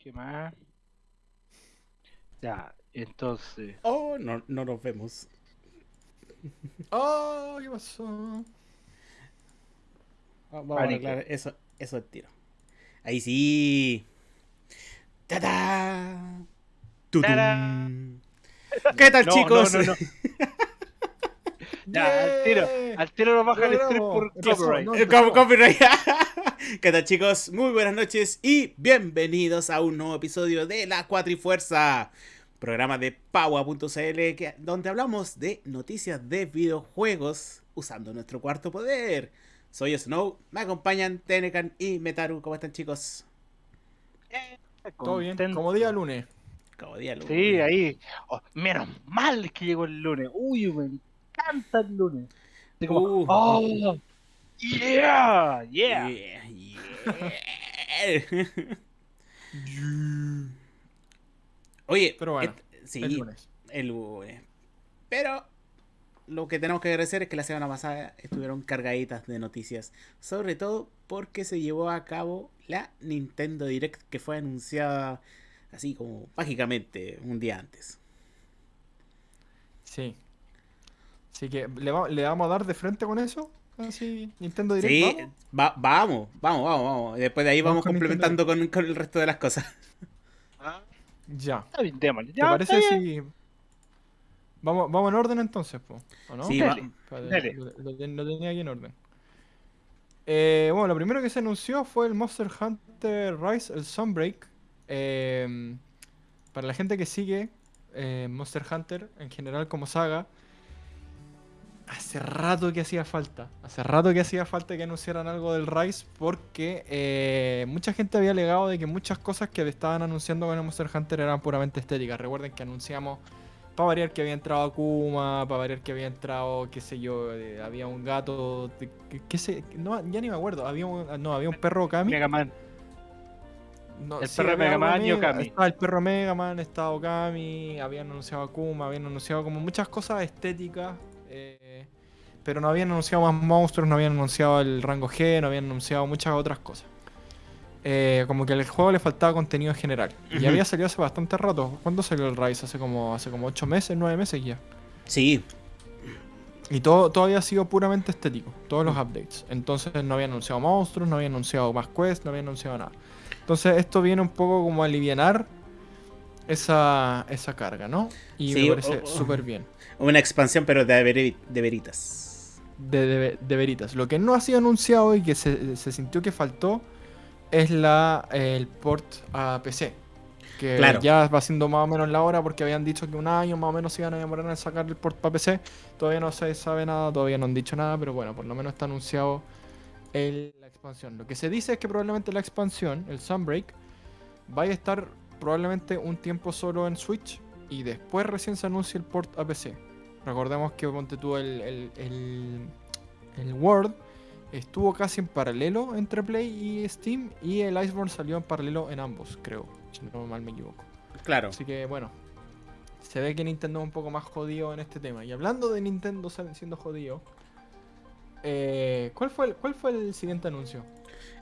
¿Qué más? Ya, entonces. Oh, no, no nos vemos. Oh, ¿qué pasó? Vamos a arreglar eso, eso es tiro. Ahí sí. ¡Tada! ¡Tarán! ¿Qué tal, No, chicos? no, no, no. Ya, al tiro. Al tiro nos baja el estrés por copyright. copyright. ¿Qué tal, chicos? Muy buenas noches y bienvenidos a un nuevo episodio de La Cuatrifuerza, programa de Paua.cl, donde hablamos de noticias de videojuegos usando nuestro cuarto poder. Soy Snow, me acompañan Tenecan y Metaru. ¿Cómo están, chicos? Todo bien, como día lunes. Como día lunes. Sí, ahí. Oh, menos mal que llegó el lunes. Uy, me encanta el lunes. Así como, Uh. oh, yeah, yeah. Yeah, yeah. Oye, Pero bueno, et- sí, El lunes. el lunes. Pero lo que tenemos que agradecer es que la semana pasada estuvieron cargaditas de noticias. Sobre todo porque se llevó a cabo la Nintendo Direct que fue anunciada así como mágicamente un día antes. Sí. Así que, ¿le, va- le vamos a dar de frente con eso? Así, Nintendo Direct. Sí, ¿vamos? va- vamos, vamos, vamos, Después de ahí Vamos vamos con complementando con, con el resto de las cosas. Ah, Ya. está bien, démosle. ¿Te parece está bien. si. Vamos, vamos en orden entonces, po, ¿o no? Sí, Dale. va- Espérate, Dale. Lo, lo ten- lo tenía aquí en orden. Eh, bueno, lo primero que se anunció fue el Monster Hunter Rise, el Sunbreak. Eh, para la gente que sigue eh, Monster Hunter en general como saga, hace rato que hacía falta. Hace rato que hacía falta que anunciaran algo del Rise porque eh, mucha gente había alegado de que muchas cosas que estaban anunciando con el Monster Hunter eran puramente estéticas. Recuerden que anunciamos para variar que había entrado Akuma, para variar que había entrado, qué sé yo, eh, había un gato, qué sé, no, ya ni me acuerdo, había un, no, había un perro Kami. Mega Man. No, el sí, perro de había Mega algo de Man y Okami. Estaba el perro Mega Man, estaba Okami, habían anunciado Akuma, habían anunciado como muchas cosas estéticas, eh, pero no habían anunciado más monstruos, no habían anunciado el rango G, no habían anunciado muchas otras cosas. Eh, como que al juego le faltaba contenido en general. Y había salido hace bastante rato. ¿Cuándo salió el Rise? Hace como, hace como 8 meses, 9 meses ya. Sí, Y todo, todo había sido puramente estético, todos los updates. Entonces no había anunciado monstruos, no había anunciado más quests, no había anunciado nada. Entonces esto viene un poco como a alivianar esa, esa carga, ¿no? Y Sí, me parece o- o- súper bien. Una expansión pero de, veri- de veritas. De, de- de veritas. Lo que no ha sido anunciado y que se, se sintió que faltó es la, el port a PC. Que Claro. ya va siendo más o menos la hora porque habían dicho que un año más o menos se iban a demorar en sacar el port para PC. Todavía no se sabe nada, todavía no han dicho nada, pero bueno, por lo menos está anunciado el- la expansión. Lo que se dice es que probablemente la expansión, el Sunbreak, vaya a estar probablemente un tiempo solo en Switch y después recién se anuncia el port a PC. Recordemos que ponte tú el, el, el, el World estuvo casi en paralelo entre Play y Steam y el Iceborne salió en paralelo en ambos, creo, si no mal me equivoco. Claro. Así que bueno, se ve que Nintendo es un poco más jodido en este tema. Y hablando de Nintendo siendo jodido, eh, ¿cuál, fue el, ¿cuál fue el siguiente anuncio?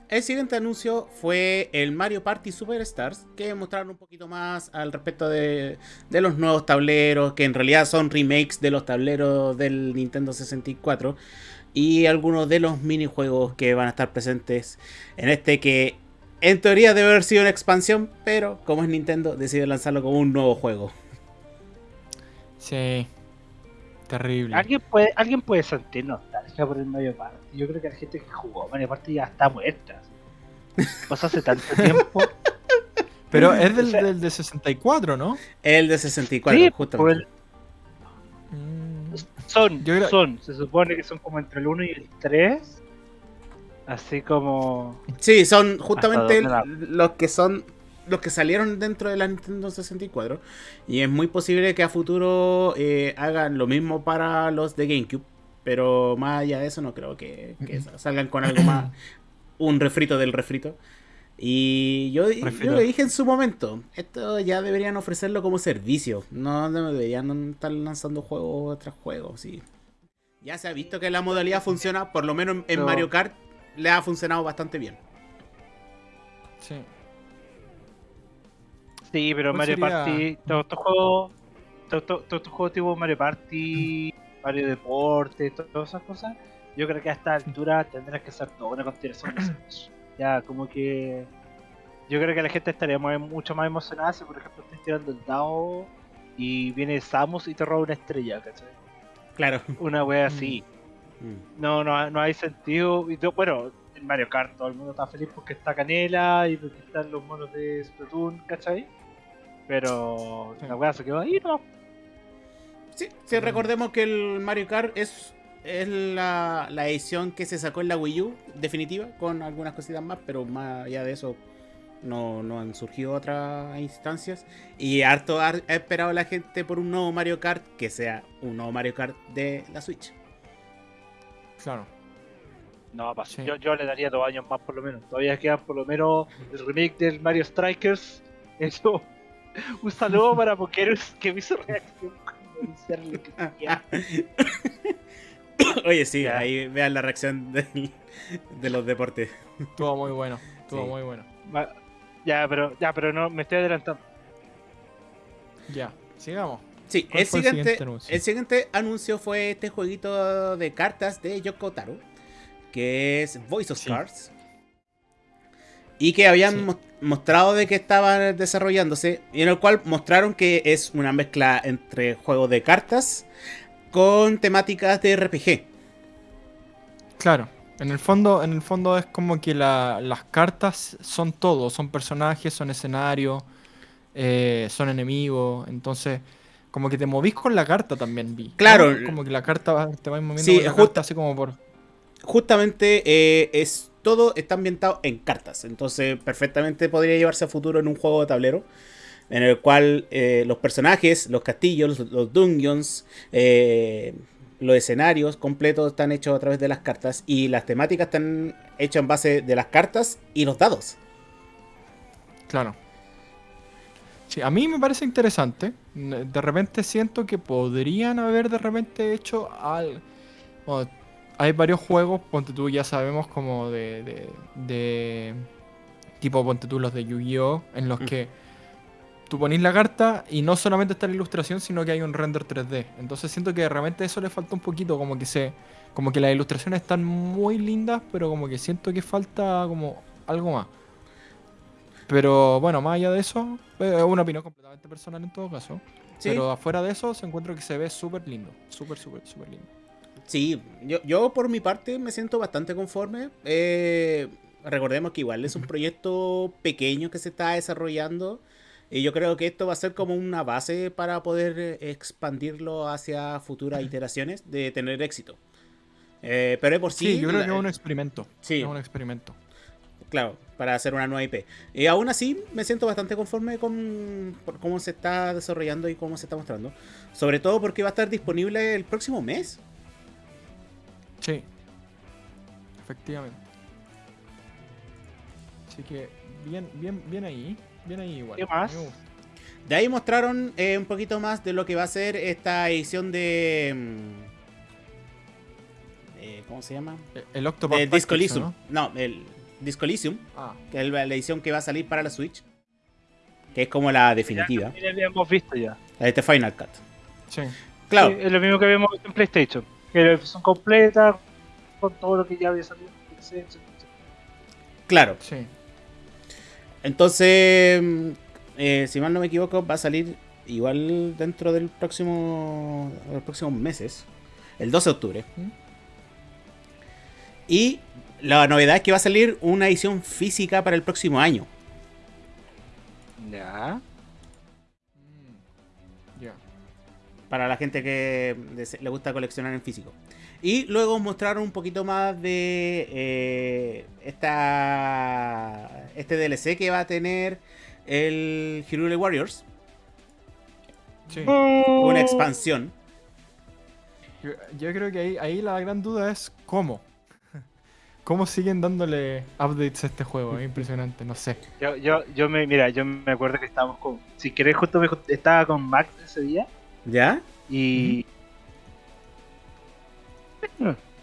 El siguiente anuncio fue el Mario Party Superstars, que mostraron un poquito más al respecto de, de los nuevos tableros, que en realidad son remakes de los tableros del Nintendo 64, y algunos de los minijuegos que van a estar presentes en este que en teoría debe haber sido una expansión, pero como es Nintendo, decide lanzarlo como un nuevo juego. Sí, terrible. ¿Alguien puede, alguien puede sentir nostalgia por el Mario Party. Yo creo que la gente que jugó Mario Party ya está muerta. Pasó hace tanto tiempo. Pero es del, O sea- del de 64, ¿no? El de 64, Sí, justamente. el- Mm, son, Yo creo- son. Se supone que son como entre el 1 y el 3. Así como. Sí, son justamente los que son los que salieron dentro de la Nintendo 64 y es muy posible que a futuro eh, hagan lo mismo para los de GameCube, pero más allá de eso no creo que, que salgan con algo más un refrito del refrito. Y yo, yo lo dije en su momento, esto ya deberían ofrecerlo como servicio, no deberían estar lanzando juegos tras juegos, sí. Ya se ha visto que la modalidad funciona, por lo menos en-. Mario Kart, le ha funcionado bastante bien. Sí. Sí, pero ¿Cuál Mario sería? Party, todos estos juegos, todos estos juegos tipo Mario Party, Mario Deporte, to- todas esas cosas, yo creo que a esta altura tendrás que hacer toda una continuación de Smash. Ya, como que. Yo creo que la gente estaría muy- mucho más emocionada si, por ejemplo, estás tirando el dado y viene Samus y te roba una estrella, ¿cachai? Claro. Una wea así. Mm. No, no, no hay sentido. Y bueno, en Mario Kart todo el mundo está feliz porque está Canela y porque están los monos de Splatoon, ¿cachai? Pero Sí. la weá se quedó ahí, ¿no? Sí, sí, recordemos que el Mario Kart es, es la, la edición que se sacó en la Wii U, definitiva, con algunas cositas más, pero más allá de eso no, no han surgido otras instancias. Y harto ha, ha esperado la gente por un nuevo Mario Kart que sea un nuevo Mario Kart de la Switch. Claro. No, pa- Sí. yo, yo le daría dos años más por lo menos. Todavía quedan por lo menos el remake del Mario Strikers. Eso. Un saludo para Pokerus que me hizo reacción cuando Oye, sí, Ya. ahí vean la reacción del- de los deportes. Estuvo muy bueno. Estuvo Sí. muy bueno. Va- Ya, pero, ya, pero no, me estoy adelantando. Ya, sigamos. Sí, ¿Cuál el siguiente, anuncio? el siguiente anuncio fue este jueguito de cartas de Yoko Taro, que es Voice of Sí. Cards. Y que habían Sí. mostrado de que estaba desarrollándose, y en el cual mostraron que es una mezcla entre juegos de cartas con temáticas de RPG. Claro. En el fondo, en el fondo es como que la- las cartas son todo, son personajes, son escenarios, eh, son enemigos, entonces como que te movís con la carta también vi. ¿no? Claro. Como que la carta va- te vas moviendo Sí, con la carta así como por. Justamente eh, es todo está ambientado en cartas, entonces perfectamente podría llevarse a futuro en un juego de tablero. En el cual eh, los personajes, los castillos, los, los dungeons, eh, los escenarios completos están hechos a través de las cartas y las temáticas están hechas en base de las cartas y los dados. Claro. Sí, a mí me parece interesante. De repente siento que podrían haber de repente hecho al. bueno, hay varios juegos, ponte tú, ya sabemos, como de. de, de- tipo, ponte tú, los de Yu-Gi-Oh! En los Mm. que tú ponís la carta y no solamente está la ilustración, sino que hay un render 3D. Entonces siento que de repente eso le falta un poquito, como que se. Como que las ilustraciones están muy lindas, pero como que siento que falta como algo más. Pero bueno, más allá de eso, eh, es una opinión completamente personal en todo caso. Sí, Pero afuera de eso, se encuentra que se ve súper lindo. Súper, súper, súper lindo. sí yo, yo por mi parte me siento bastante conforme. Eh, recordemos que igual es un proyecto pequeño que se está desarrollando. Y yo creo que esto va a ser como una base para poder eh, expandirlo hacia futuras iteraciones de tener éxito. Eh, pero de por sí, Sí, yo creo que es un experimento. Sí. Es un experimento. claro, para hacer una nueva IP. Y aún así me siento bastante conforme con cómo se está desarrollando y cómo se está mostrando. Sobre todo porque va a estar disponible el próximo mes. Sí. Efectivamente. Así que bien, bien, bien ahí. Bien ahí igual. ¿Qué más? De ahí mostraron eh, un poquito más de lo que va a ser esta edición de... mm, eh, ¿Cómo se llama? Eh, El Octopath Package, Disco Elysium. ¿no? No, el Disco Elysium, Ah, que es la edición que va a salir para la Switch. Que es como la definitiva. Ya, ya habíamos visto ya. La de este Final Cut. sí. Claro, Sí, es lo mismo que vimos en PlayStation. Que la versión completa, con todo lo que ya había salido en etcétera. claro. Sí. Entonces, eh, si mal no me equivoco, va a salir igual dentro del próximo, de los próximos meses, el 12 de octubre. ¿Mm? Y la novedad es que va a salir una edición física para el próximo año. Ya. Para la gente que le gusta coleccionar en físico. Y luego mostraron un poquito más de eh, esta, este DLC que va a tener el Hyrule Warriors. Sí. Una expansión. Yo, yo creo que ahí, ahí la gran duda es cómo. ¿Cómo siguen dándole updates a este juego? Es impresionante, no sé. Yo, yo, yo me, mira, yo me acuerdo que estábamos con, si querés, justo me estaba con Max ese día ¿Ya? y...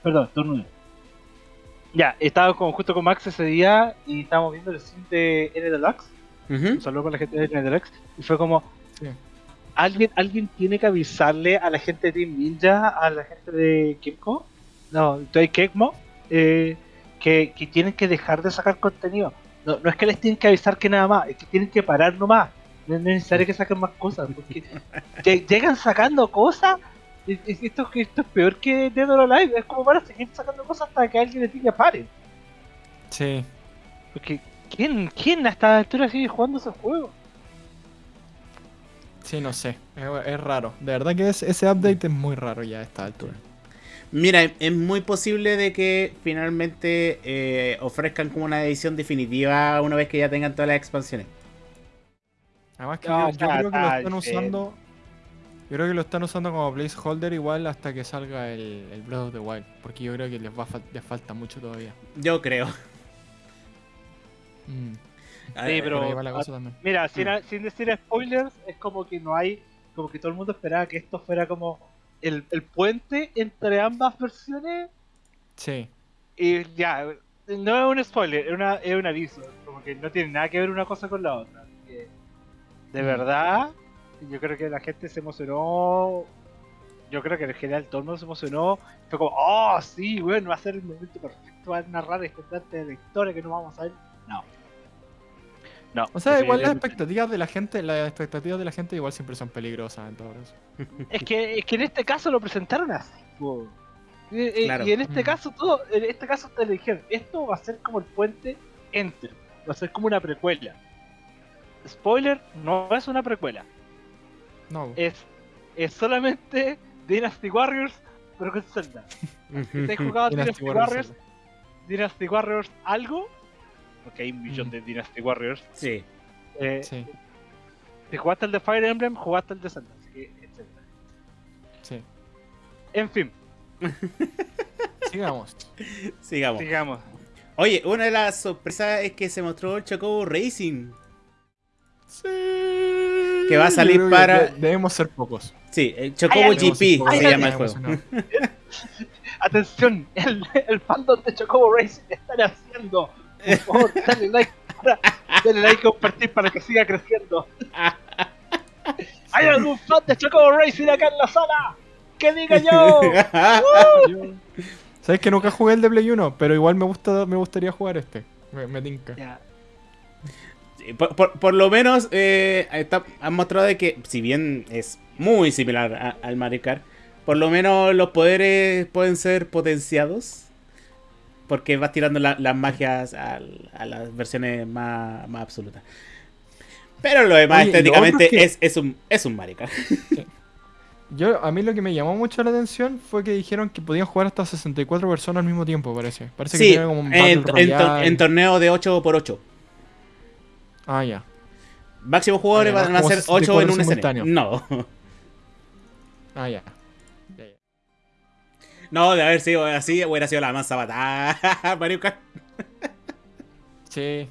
Perdón, turno. Ya, estaba con, justo con Max ese día y estábamos viendo el stream de N Deluxe. Un saludo para la gente de Netherrex. Y fue como, Sí. ¿alguien, alguien tiene que avisarle a la gente de Team Ninja, a la gente de Kimco, no, de Kekmo, eh, que, que tienen que dejar de sacar contenido. No, no es que les tienen que avisar que nada más, es que tienen que parar nomás. No es necesario que saquen más cosas, porque lle- llegan sacando cosas. Esto, esto es peor que Dead or Alive, es como para seguir sacando cosas hasta que alguien les diga paren. Sí. Porque, ¿quién, quién a esta altura sigue jugando ese juego? Sí, no sé. Es, es raro. De verdad que es- ese update es muy raro ya a esta altura. Mira, es muy posible de que finalmente eh, ofrezcan como una edición definitiva una vez que ya tengan todas las expansiones. Además que No, yo, creo que lo está, están usando. Yo creo que lo están usando como placeholder igual hasta que salga el, el Breath of the Wild. Porque yo creo que les, va a fal- les falta mucho todavía. Yo creo. Mm, Sí, pero- la cosa también. Mira, sin, Mm. sin decir spoilers, es como que no hay, como que todo el mundo esperaba que esto fuera como el, el puente entre ambas versiones Sí. y ya, no es un spoiler, es, una, es un aviso, como que no tiene nada que ver una cosa con la otra. De verdad, yo creo que la gente se emocionó, yo creo que en general todo el mundo se emocionó, fue como, oh sí, bueno, va a ser el momento perfecto para narrar este parte de la historia que no vamos a ver. No. No. O sea, igual las expectativas de la gente, las expectativas de la gente igual siempre son peligrosas en todo caso. Es que, es que en este caso lo presentaron así. Y, y- Claro. y en este Mm. caso todo, en este caso te dijeron, esto va a ser como el puente Enter, va a ser como una precuela. Spoiler, no es una precuela, No. es, es solamente Dynasty Warriors, pero con Zelda. ¿Te has jugado Dynasty Dynasty Warriors? Zelda. Dynasty Warriors algo? Porque hay un millón Mm. de Dynasty Warriors. Sí. Eh, Sí, Si jugaste el de Fire Emblem, jugaste el de Zelda. Así que, etcétera. sí. En fin, Sigamos. Sigamos. sigamos. Oye, una de las sorpresas es que se mostró el Chocobo Racing. Sí. Que va a salir que para- de- debemos ser pocos. Sí, el Chocobo Ay, GP pocos. se Ay, llama el juego. Atención, el, el fandom de Chocobo Racing están haciendo. Por favor, dale like, para, dale like y compartir para que siga creciendo. ¿Hay algún fan de Chocobo Racing acá en la sala? ¡Que diga yo! Yo- Sabes que nunca jugué el de Play 1, pero igual me gusta, me gustaría jugar este. Me, me tinca. Por, por- por lo menos eh, está- han mostrado de que, si bien es muy similar a- al Mario Kart, por lo menos los poderes pueden ser potenciados. Porque vas tirando la- las magias a las versiones más, más absolutas. Pero lo demás Oye, y lo estéticamente es que- es, es un, es un Mario Kart. Yo, a mí lo que me llamó mucho la atención fue que dijeron que podían jugar hasta 64 personas al mismo tiempo, parece. Parece que Sí, tiene como un en, en en torneo de 8x8. Ah, ya. Máximo jugadores van a ser 8 en un 64 escenario. No. Ah, ya. Ya, ya. No, de haber sido así, hubiera sido la más sabatada. Mario Kart. Sí.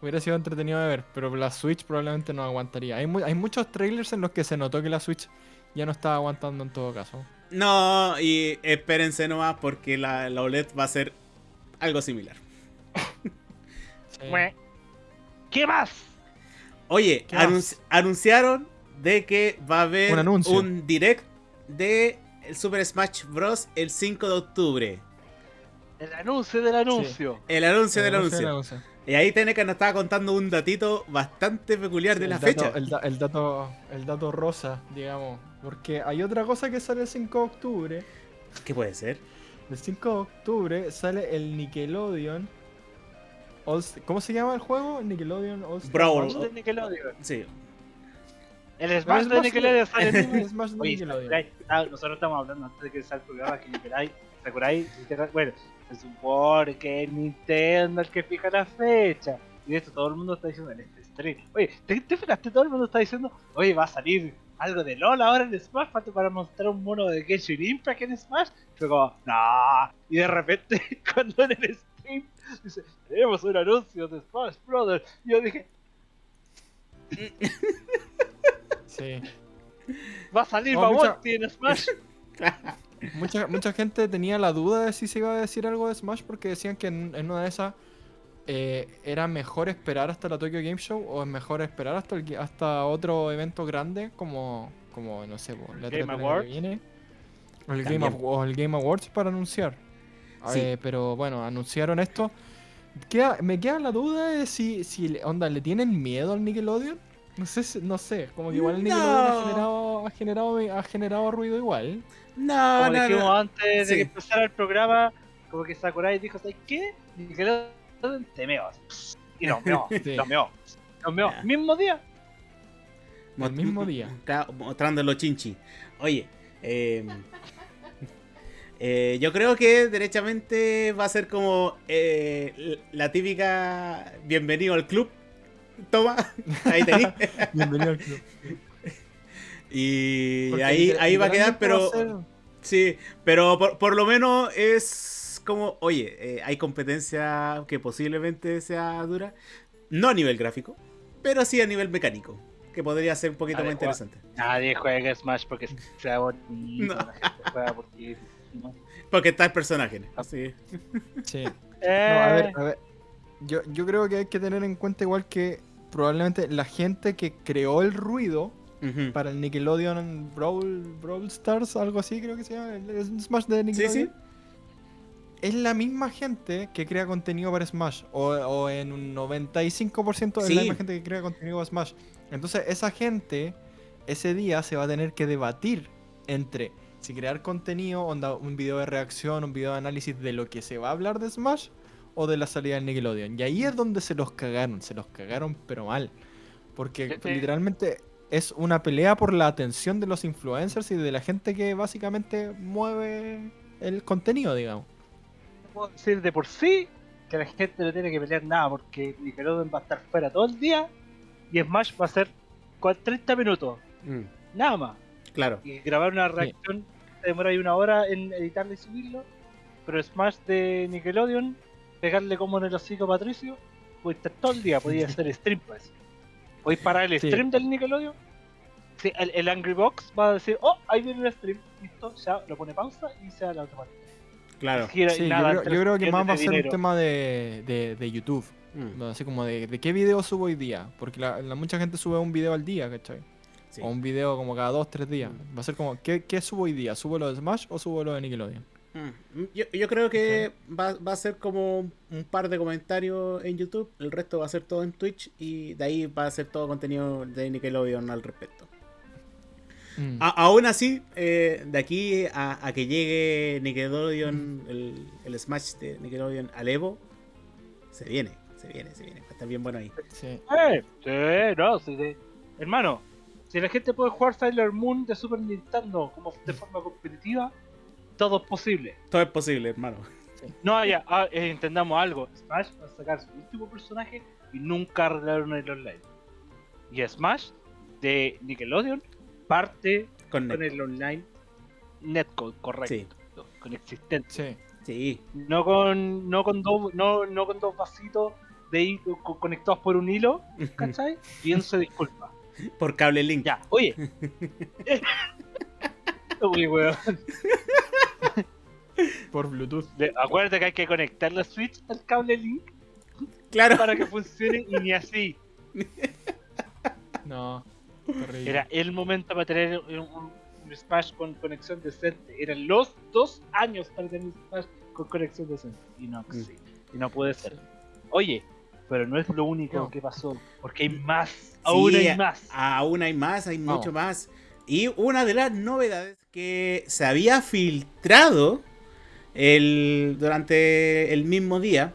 Hubiera sido entretenido de ver, pero la Switch probablemente no aguantaría. Hay, mu- hay muchos trailers en los que se notó que la Switch ya no estaba aguantando en todo caso. No, y espérense nomás porque la, la OLED va a ser algo similar. Sí. ¿Qué más? Oye, ¿Qué más? anunci- anunciaron de que va a haber Un anuncio. un direct de el Super Smash Bros. el 5 de octubre. El anuncio del anuncio. El anuncio del El anuncio anuncio. del anuncio. Y ahí Teneca nos estaba contando un datito bastante peculiar de la el dato- fecha. El, da- el dato, el dato rosa, digamos. Porque hay otra cosa que sale el 5 de octubre. ¿Qué puede ser? El 5 de octubre sale el Nickelodeon. All- ¿Cómo se llama el juego? Nickelodeon All Star Brawl. Smash de Nickelodeon. Sí. El Smash de Smash Nickelodeon sale Smash de Nickelodeon. Ah, nosotros estamos hablando antes de que salga el programa que Sakurai, Sakurai, bueno, se supone que es Nintendo el que fija la fecha. Y de esto todo el mundo está diciendo en este stream. Oye, ¿te, te fijaste? Todo el mundo está diciendo, oye, va a salir algo de LOL ahora en Smash, falta para mostrar un mono de Genshin Impact en Smash. Fue como, no. Y de repente, cuando en el stream dice, tenemos un anuncio de Smash Brothers. Y yo dije, Sí. va a salir No, mucha- en Smash. Mucha, mucha gente tenía la duda de si se iba a decir algo de Smash porque decían que en, en una de esas eh, ¿era mejor esperar hasta la Tokyo Game Show o es mejor esperar hasta, el, hasta otro evento grande como, como no sé, la Game 3 del año que Awards. viene? O el, Game, También. Aw- o el Game Awards para anunciar. Sí. Eh, pero bueno, anunciaron esto. Queda- me queda la duda de si, si le- onda, ¿le tienen miedo al Nickelodeon? No sé, no sé, como que igual el Nickelodeon No. ha generado, ha generado, ha generado ruido igual. No, Como no, dijimos no. antes de que empezara el programa, como que Sakurai dijo, ¿sabes qué? Nickelodeon te meo. Y nos meó, Sí. nos meó. Nos meó. Mismo día. El mismo día. Mostrando los chinchi. Oye, eh, eh, yo creo que derechamente va a ser como eh, la típica bienvenido al club. Toma, ahí tenéis. Bienvenido al club. Y Porque ahí, ahí va a quedar, pero sí, pero por, por lo menos es como, oye, eh, hay competencia que posiblemente sea dura, no a nivel gráfico, pero sí a nivel mecánico, que podría ser un poquito más interesante. Nadie juega Smash porque sea bonito. No. La gente juega porque. Porque está el personaje. Sí. Sí. Eh, No, a ver, a ver. Yo, yo creo que hay que tener en cuenta igual que probablemente la gente que creó el ruido para el Nickelodeon Brawl, Brawl Stars, algo así creo que se llama, el Smash de Sí, Nickelodeon. sí. Es la misma gente que crea contenido para Smash. O, o en un 95% es Sí. la misma gente que crea contenido para Smash. Entonces esa gente ese día se va a tener que debatir entre si crear contenido, onda, un video de reacción, un video de análisis de lo que se va a hablar de Smash o de la salida del Nickelodeon. Y ahí es donde se los cagaron, se los cagaron pero mal. Porque Sí, sí. literalmente es una pelea por la atención de los influencers y de la gente que básicamente mueve el contenido, digamos. puedo decir de por sí que la gente no tiene que pelear nada porque Nickelodeon va a estar fuera todo el día y Smash va a ser cua- 30 minutos, Mm, nada más. claro. Y grabar una reacción te demora ahí una hora en editarlo y subirlo, pero Smash de Nickelodeon, pegarle como en el hocico a Patricio, puede estar todo el día, podía hacer stream pues. Podéis parar el Sí. stream del Nickelodeon. Sí, el, el Angry Box va a decir, oh, ahí viene el stream, listo, ya lo pone pausa y se da la automática. Claro. Gira- Sí, yo, creo, yo creo que más va a ser un tema de, de, de YouTube. Mm. Así como de, de qué video subo hoy día. Porque la, la- mucha gente sube un video al día, ¿cachai? Sí. O un video como cada dos, tres días. Va a ser como, ¿qué, qué subo hoy día? ¿Subo lo de Smash o subo lo de Nickelodeon? Mm, Yo, yo creo que va, va a ser como un par de comentarios en YouTube, el resto va a ser todo en Twitch y de ahí va a ser todo contenido de Nickelodeon al respecto. Mm. A- aún así, eh, de aquí a, a que llegue Nickelodeon, el, el Smash de Nickelodeon al Evo, se viene, se viene, se viene. Va a estar bien bueno ahí. Sí. Eh, sí, no, sí, sí. Hermano, si la gente puede jugar Sailor Moon de Super Nintendo como de forma competitiva, todo es posible. Todo es posible, hermano. No, ya, ah, eh, entendamos algo. Smash va a sacar su último personaje y nunca arreglaron el online. Y Smash de Nickelodeon parte Con el online netcode, correcto. Sí. Con existente. Sí. Sí, No con, no con dos, no, no con dos vasitos de co- conectados por un hilo, ¿cachai? Y se disculpa. por cable link. Ya, oye. Uy, weón. Por Bluetooth. Acuérdate que hay que conectar la Switch al cable Link Claro. para que funcione y ni así. No. Terrible. Era el momento para tener un, un- un Smash con conexión decente. Eran los dos años para tener un Smash con conexión decente. Y no, sí, y no puede ser. Oye, pero no es lo único No. que pasó. Porque hay más. Aún hay más. Aún hay más, hay mucho más. Y una de las novedades que se había filtrado el, durante el mismo día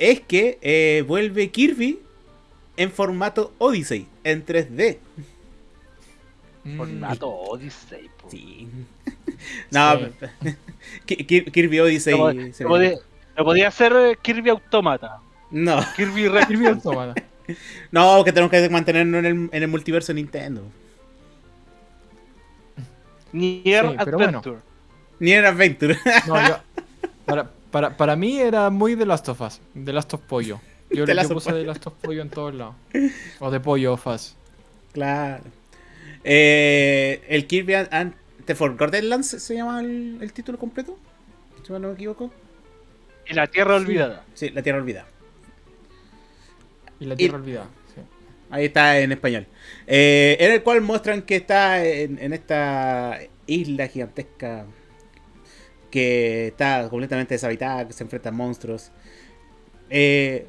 es que eh, vuelve Kirby en formato Odyssey, en 3D. Mm. Formato Odyssey, po. Sí. no, Ki- Kirby Odyssey. Viene. podía, lo podía hacer eh, Kirby Automata. No, Kirby Re- Kirby Automata. no, que tenemos que mantenernos en el, en el multiverso Nintendo. Nier Sí, pero bueno. Adventure. Ni en Adventure. No, yo- para, para, para mí era muy The Last of Us. The Last of Pollo. Yo le puse Pollo. The Last of Pollo en todos lados. O de Pollo of Us. Claro. Eh, el Kirby and, and the Forgotten Lands se llama el, el título completo. Si no me equivoco. Y la Tierra Sí. Olvidada. Sí, la Tierra Olvidada. Y la Tierra Olvidada. Sí. Ahí está en español. Eh, en el cual muestran que está en, en esta isla gigantesca que está completamente deshabitada, que se enfrenta a monstruos. Eh,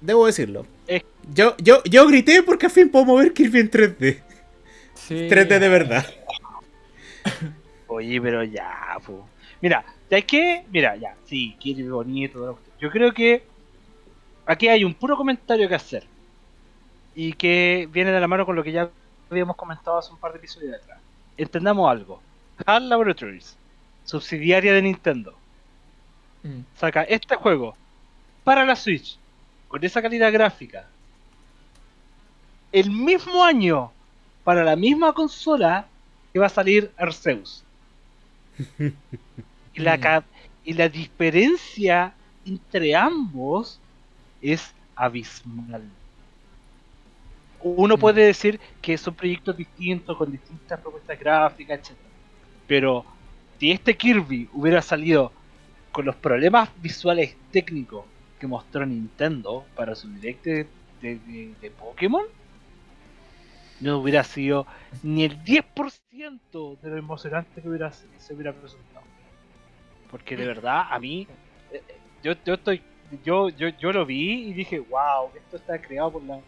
debo decirlo. Es- Yo, yo, yo grité porque al fin puedo mover Kirby en 3D. Sí. 3D de verdad. Oye, pero ya, po. Mira, ¿sabes qué? Mira, ya, sí, Kirby bonito. Yo creo que aquí hay un puro comentario que hacer. Y que viene de la mano con lo que ya habíamos comentado hace un par de episodios atrás. Entendamos algo. HAL Laboratories, subsidiaria de Nintendo, Mm. saca este juego para la Switch con esa calidad gráfica el mismo año para la misma consola que va a salir Arceus. y, la, ca- y la diferencia entre ambos es abismal. Uno Mm. puede decir que son proyectos distintos con distintas propuestas gráficas, etc. Pero si este Kirby hubiera salido con los problemas visuales técnicos que mostró Nintendo para su direct de, de- de- de Pokémon, no hubiera sido ni el 10% de lo emocionante que hubiera, se hubiera presentado. Porque de verdad, a mí, eh, eh, yo, yo estoy, yo, yo, yo lo vi y dije, wow, esto está creado por la...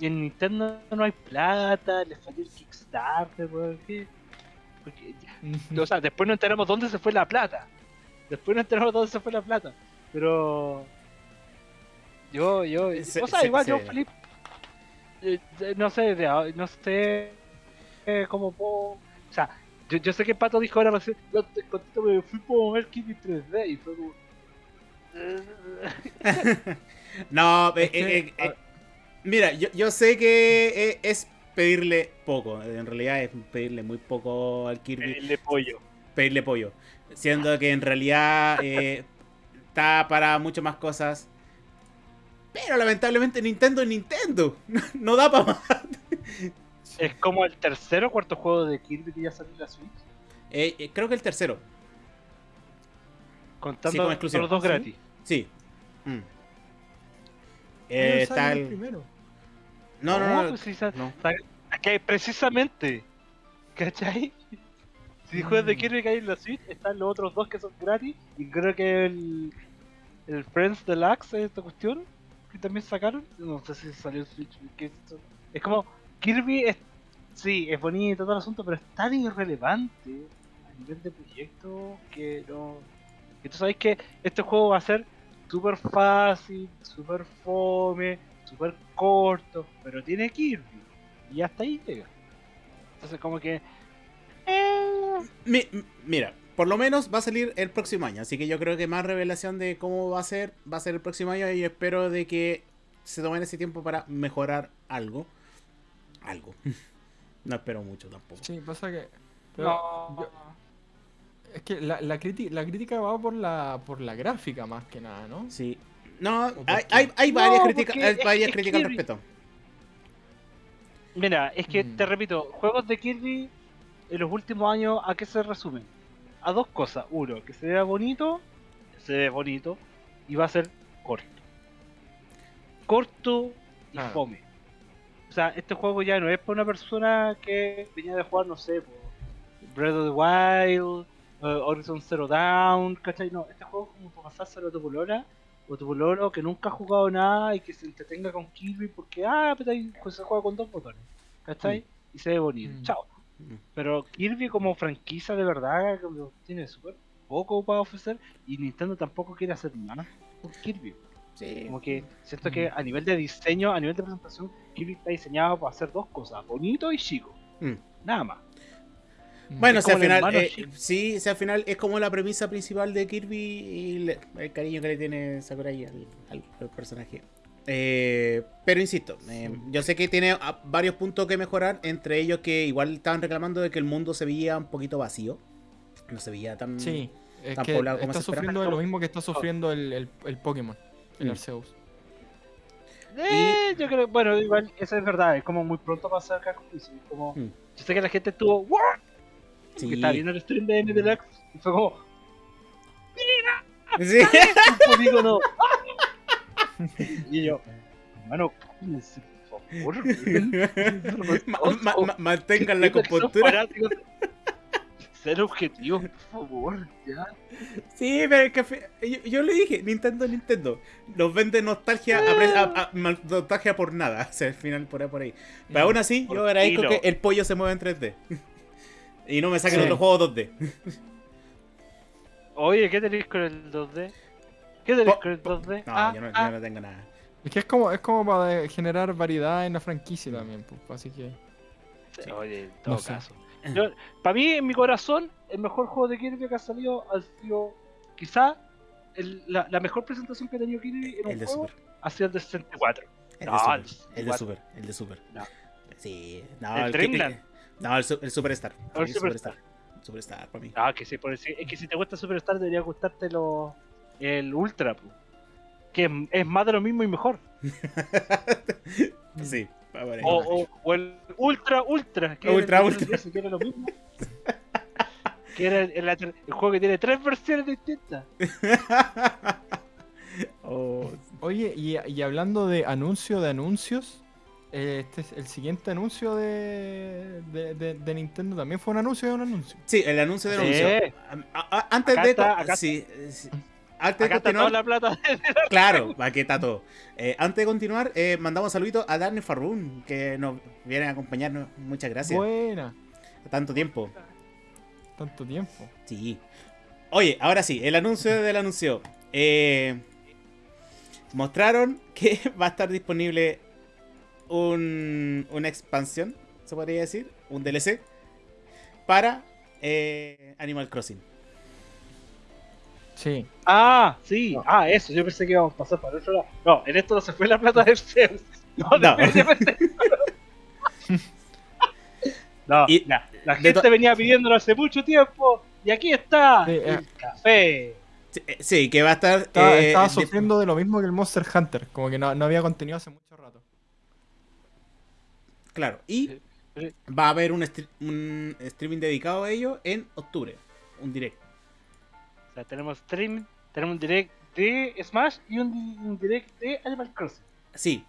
En Nintendo no hay plata, le falló el Kickstarter, ¿por qué? Porque o sea, después no enteramos dónde se fue la plata. Después no enteramos dónde se fue la plata. Pero. Yo, yo. Se- o sea, se- igual yo, Flip. eh, eh, no sé, no sé. eh, cómo puedo. O sea, yo, yo sé que Pato dijo ahora recién. Yo te contento porque fui por ver Kirby 3D y fue como. No, eh, eh, eh, eh, mira, yo, yo sé que es pedirle poco. En realidad es pedirle muy poco al Kirby. El de pollo. pedirle pollo. Siendo que en realidad eh, está para muchas más cosas. Pero lamentablemente Nintendo es Nintendo. No da para más. Es como el tercer o cuarto juego de Kirby que ya salió en la Switch. Eh, eh, creo que el tercero. Contando Sí, exclusivo. los dos gratis. Sí. Mm. Pero Eh, está el primero. No, no, no. pues sí, sa- no. que precisamente, ¿cachai? Si juegas de Mm. Kirby que hay en la Switch, están los otros dos que son gratis. Y creo que el, el Friends Deluxe, esta cuestión, que también sacaron. No sé si salió en Switch. es como, Kirby es, sí, es bonito todo el asunto, pero es tan irrelevante a nivel de proyecto que no. Tú sabes que este juego va a ser súper fácil, súper fome, súper corto, pero tiene Kirby. Y hasta ahí llega. Entonces como que... eh, Mi- mira, por lo menos va a salir el próximo año. Así que yo creo que más revelación de cómo va a ser, va a ser el próximo año. Y espero de que se tomen ese tiempo para mejorar algo. Algo. No espero mucho tampoco. Sí, pasa que. pero no. yo- es que la, la, la crítica va por la, por la gráfica más que nada, ¿no? Sí. No, por hay, hay, hay No, varias críticas, críticas al respecto. Mira, es que Mm. te repito, juegos de Kirby en los últimos años, ¿a qué se resumen? A dos cosas. Uno, que se vea bonito, se ve bonito, y va a ser corto. Corto y Ah. fome. O sea, este juego ya no es para una persona que venía de jugar, no sé, po, Breath of the Wild, eh, Horizon Zero Dawn, ¿cachai? No, este juego es como para pasárselo a tu polola o tu pololo que nunca ha jugado nada y que se entretenga con Kirby porque, ah, pero ahí pues, se juega con dos botones, ¿cachai? Y se ve bonito, Mm. chao. Mm. Pero Kirby como franquicia de verdad tiene súper poco para ofrecer y Nintendo tampoco quiere hacer nada con Kirby. Sí. Como que siento que a nivel de diseño, a nivel de presentación, Kirby está diseñado para hacer dos cosas, bonito y chico. Mm. Nada más. Bueno, Es si al final, hermano eh, sí, si al final es como la premisa principal de Kirby y le- el cariño que le tiene Sakurai al, al- al personaje. Eh, pero insisto, eh, yo sé que tiene ah, varios puntos que mejorar, entre ellos que igual estaban reclamando de que el mundo se veía un poquito vacío. No se veía tan... Sí, es tan que poblado como está se sufriendo de lo mismo que está sufriendo el, el, el Pokémon, el Mm. Arceus. Eh, yo creo, bueno, igual, eso es verdad, es como muy pronto para sacar juicio. Es como, Mm. yo sé que la gente estuvo, ¿what? Sí. Que estaba viendo el stream de Deluxe y fue como, Sí. un polígono. y yo, hermano, por favor. Ma- ma- mantengan la compostura. Ser objetivos, por favor, ya. Sí, pero que fe- yo, yo le dije, Nintendo, Nintendo, nos vende nostalgia, a a- a- nostalgia por nada, o sea, al final por ahí, por ahí. Pero aún así, yo agradezco que el pollo se mueva en 3D. Y no me saquen Sí. otro juego 2D. Oye, ¿qué tenéis con el 2D? ¿Qué tenéis Po- con el 2D? No, Ah, yo, no, yo ah. no tengo nada. Es que es como, es como para generar variedad en la franquicia también, pues, así que... Sí. Oye, en todo No caso. para mí, en mi corazón, el mejor juego de Kirby que ha salido ha sido, quizá, el- la, la mejor presentación que ha tenido Kirby en un El de juego Super. ha sido el de 64. El No, de Super. el El de 64. Super. El de Super. No. Sí. No, El el, que Dreamland. No, el, su- el Superstar. El Superstar. Superstar, para mí. Ah, que sí, por decir, es que si te gusta Superstar debería gustarte lo, el Ultra, pu. que es, es más de lo mismo y mejor. sí. O, o, o el Ultra Ultra, que Ultra, era el, Ultra. que era lo mismo. que era el, el- el juego que tiene tres versiones distintas. Oh, Oye, y, y hablando de anuncio de anuncios, este es el siguiente anuncio de, de, de- de Nintendo también fue un anuncio de un anuncio. Sí, el anuncio de Sí. anuncio. A- a- antes Acá de. está, acá sí, sí. Antes de Acá está toda continuar. la plata. Claro, aquí está todo. Eh, antes de continuar, eh, mandamos un saludito a Dani Farrun, que nos viene a acompañarnos. Muchas gracias. Buena, Tanto tiempo. tanto tiempo. Sí. Oye, ahora sí, el anuncio del anuncio. Eh, mostraron que va a estar disponible un, una expansión, se podría decir, un DLC, para eh, Animal Crossing. Sí. Ah, sí. Ah, eso. Yo pensé que íbamos a pasar para el otro lado. No, en esto no se fue la plata de Zeus. No, No. No, Y- la, la de gente venía pidiéndolo hace mucho tiempo. Y aquí está. Sí, eh. el café. Sí, eh, Sí, que va a estar... Estaba, eh, sufriendo de lo mismo que el Monster Hunter, como que no, no había contenido hace mucho rato. Claro, y va a haber un, un streaming dedicado a ello en octubre, un direct. O sea, tenemos stream, tenemos un direct de Smash y un, un direct de Animal Crossing. Sí,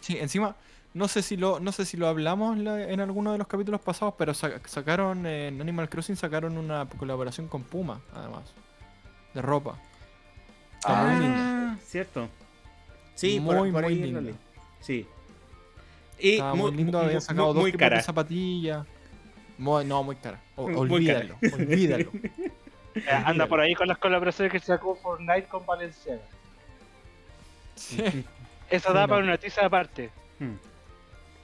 Sí, encima, no sé si lo, no sé si lo hablamos la- en alguno de los capítulos pasados, pero sa- sacaron en Animal Crossing sacaron una colaboración con Puma, además. De ropa. Está muy lindo. Ah, cierto. Sí, por, Muy, por muy ahí lindo. Sí. Y Estaba muy, lindo, muy- habían sacado muy- dos muy de zapatillas. Muy- no, muy cara. O- Muy olvídalo, olvídalo. Eh, anda por ahí con las colaboraciones que sacó Fortnite con Valenciaga. Sí. Eso Sí, da no. para una noticia aparte. Hmm.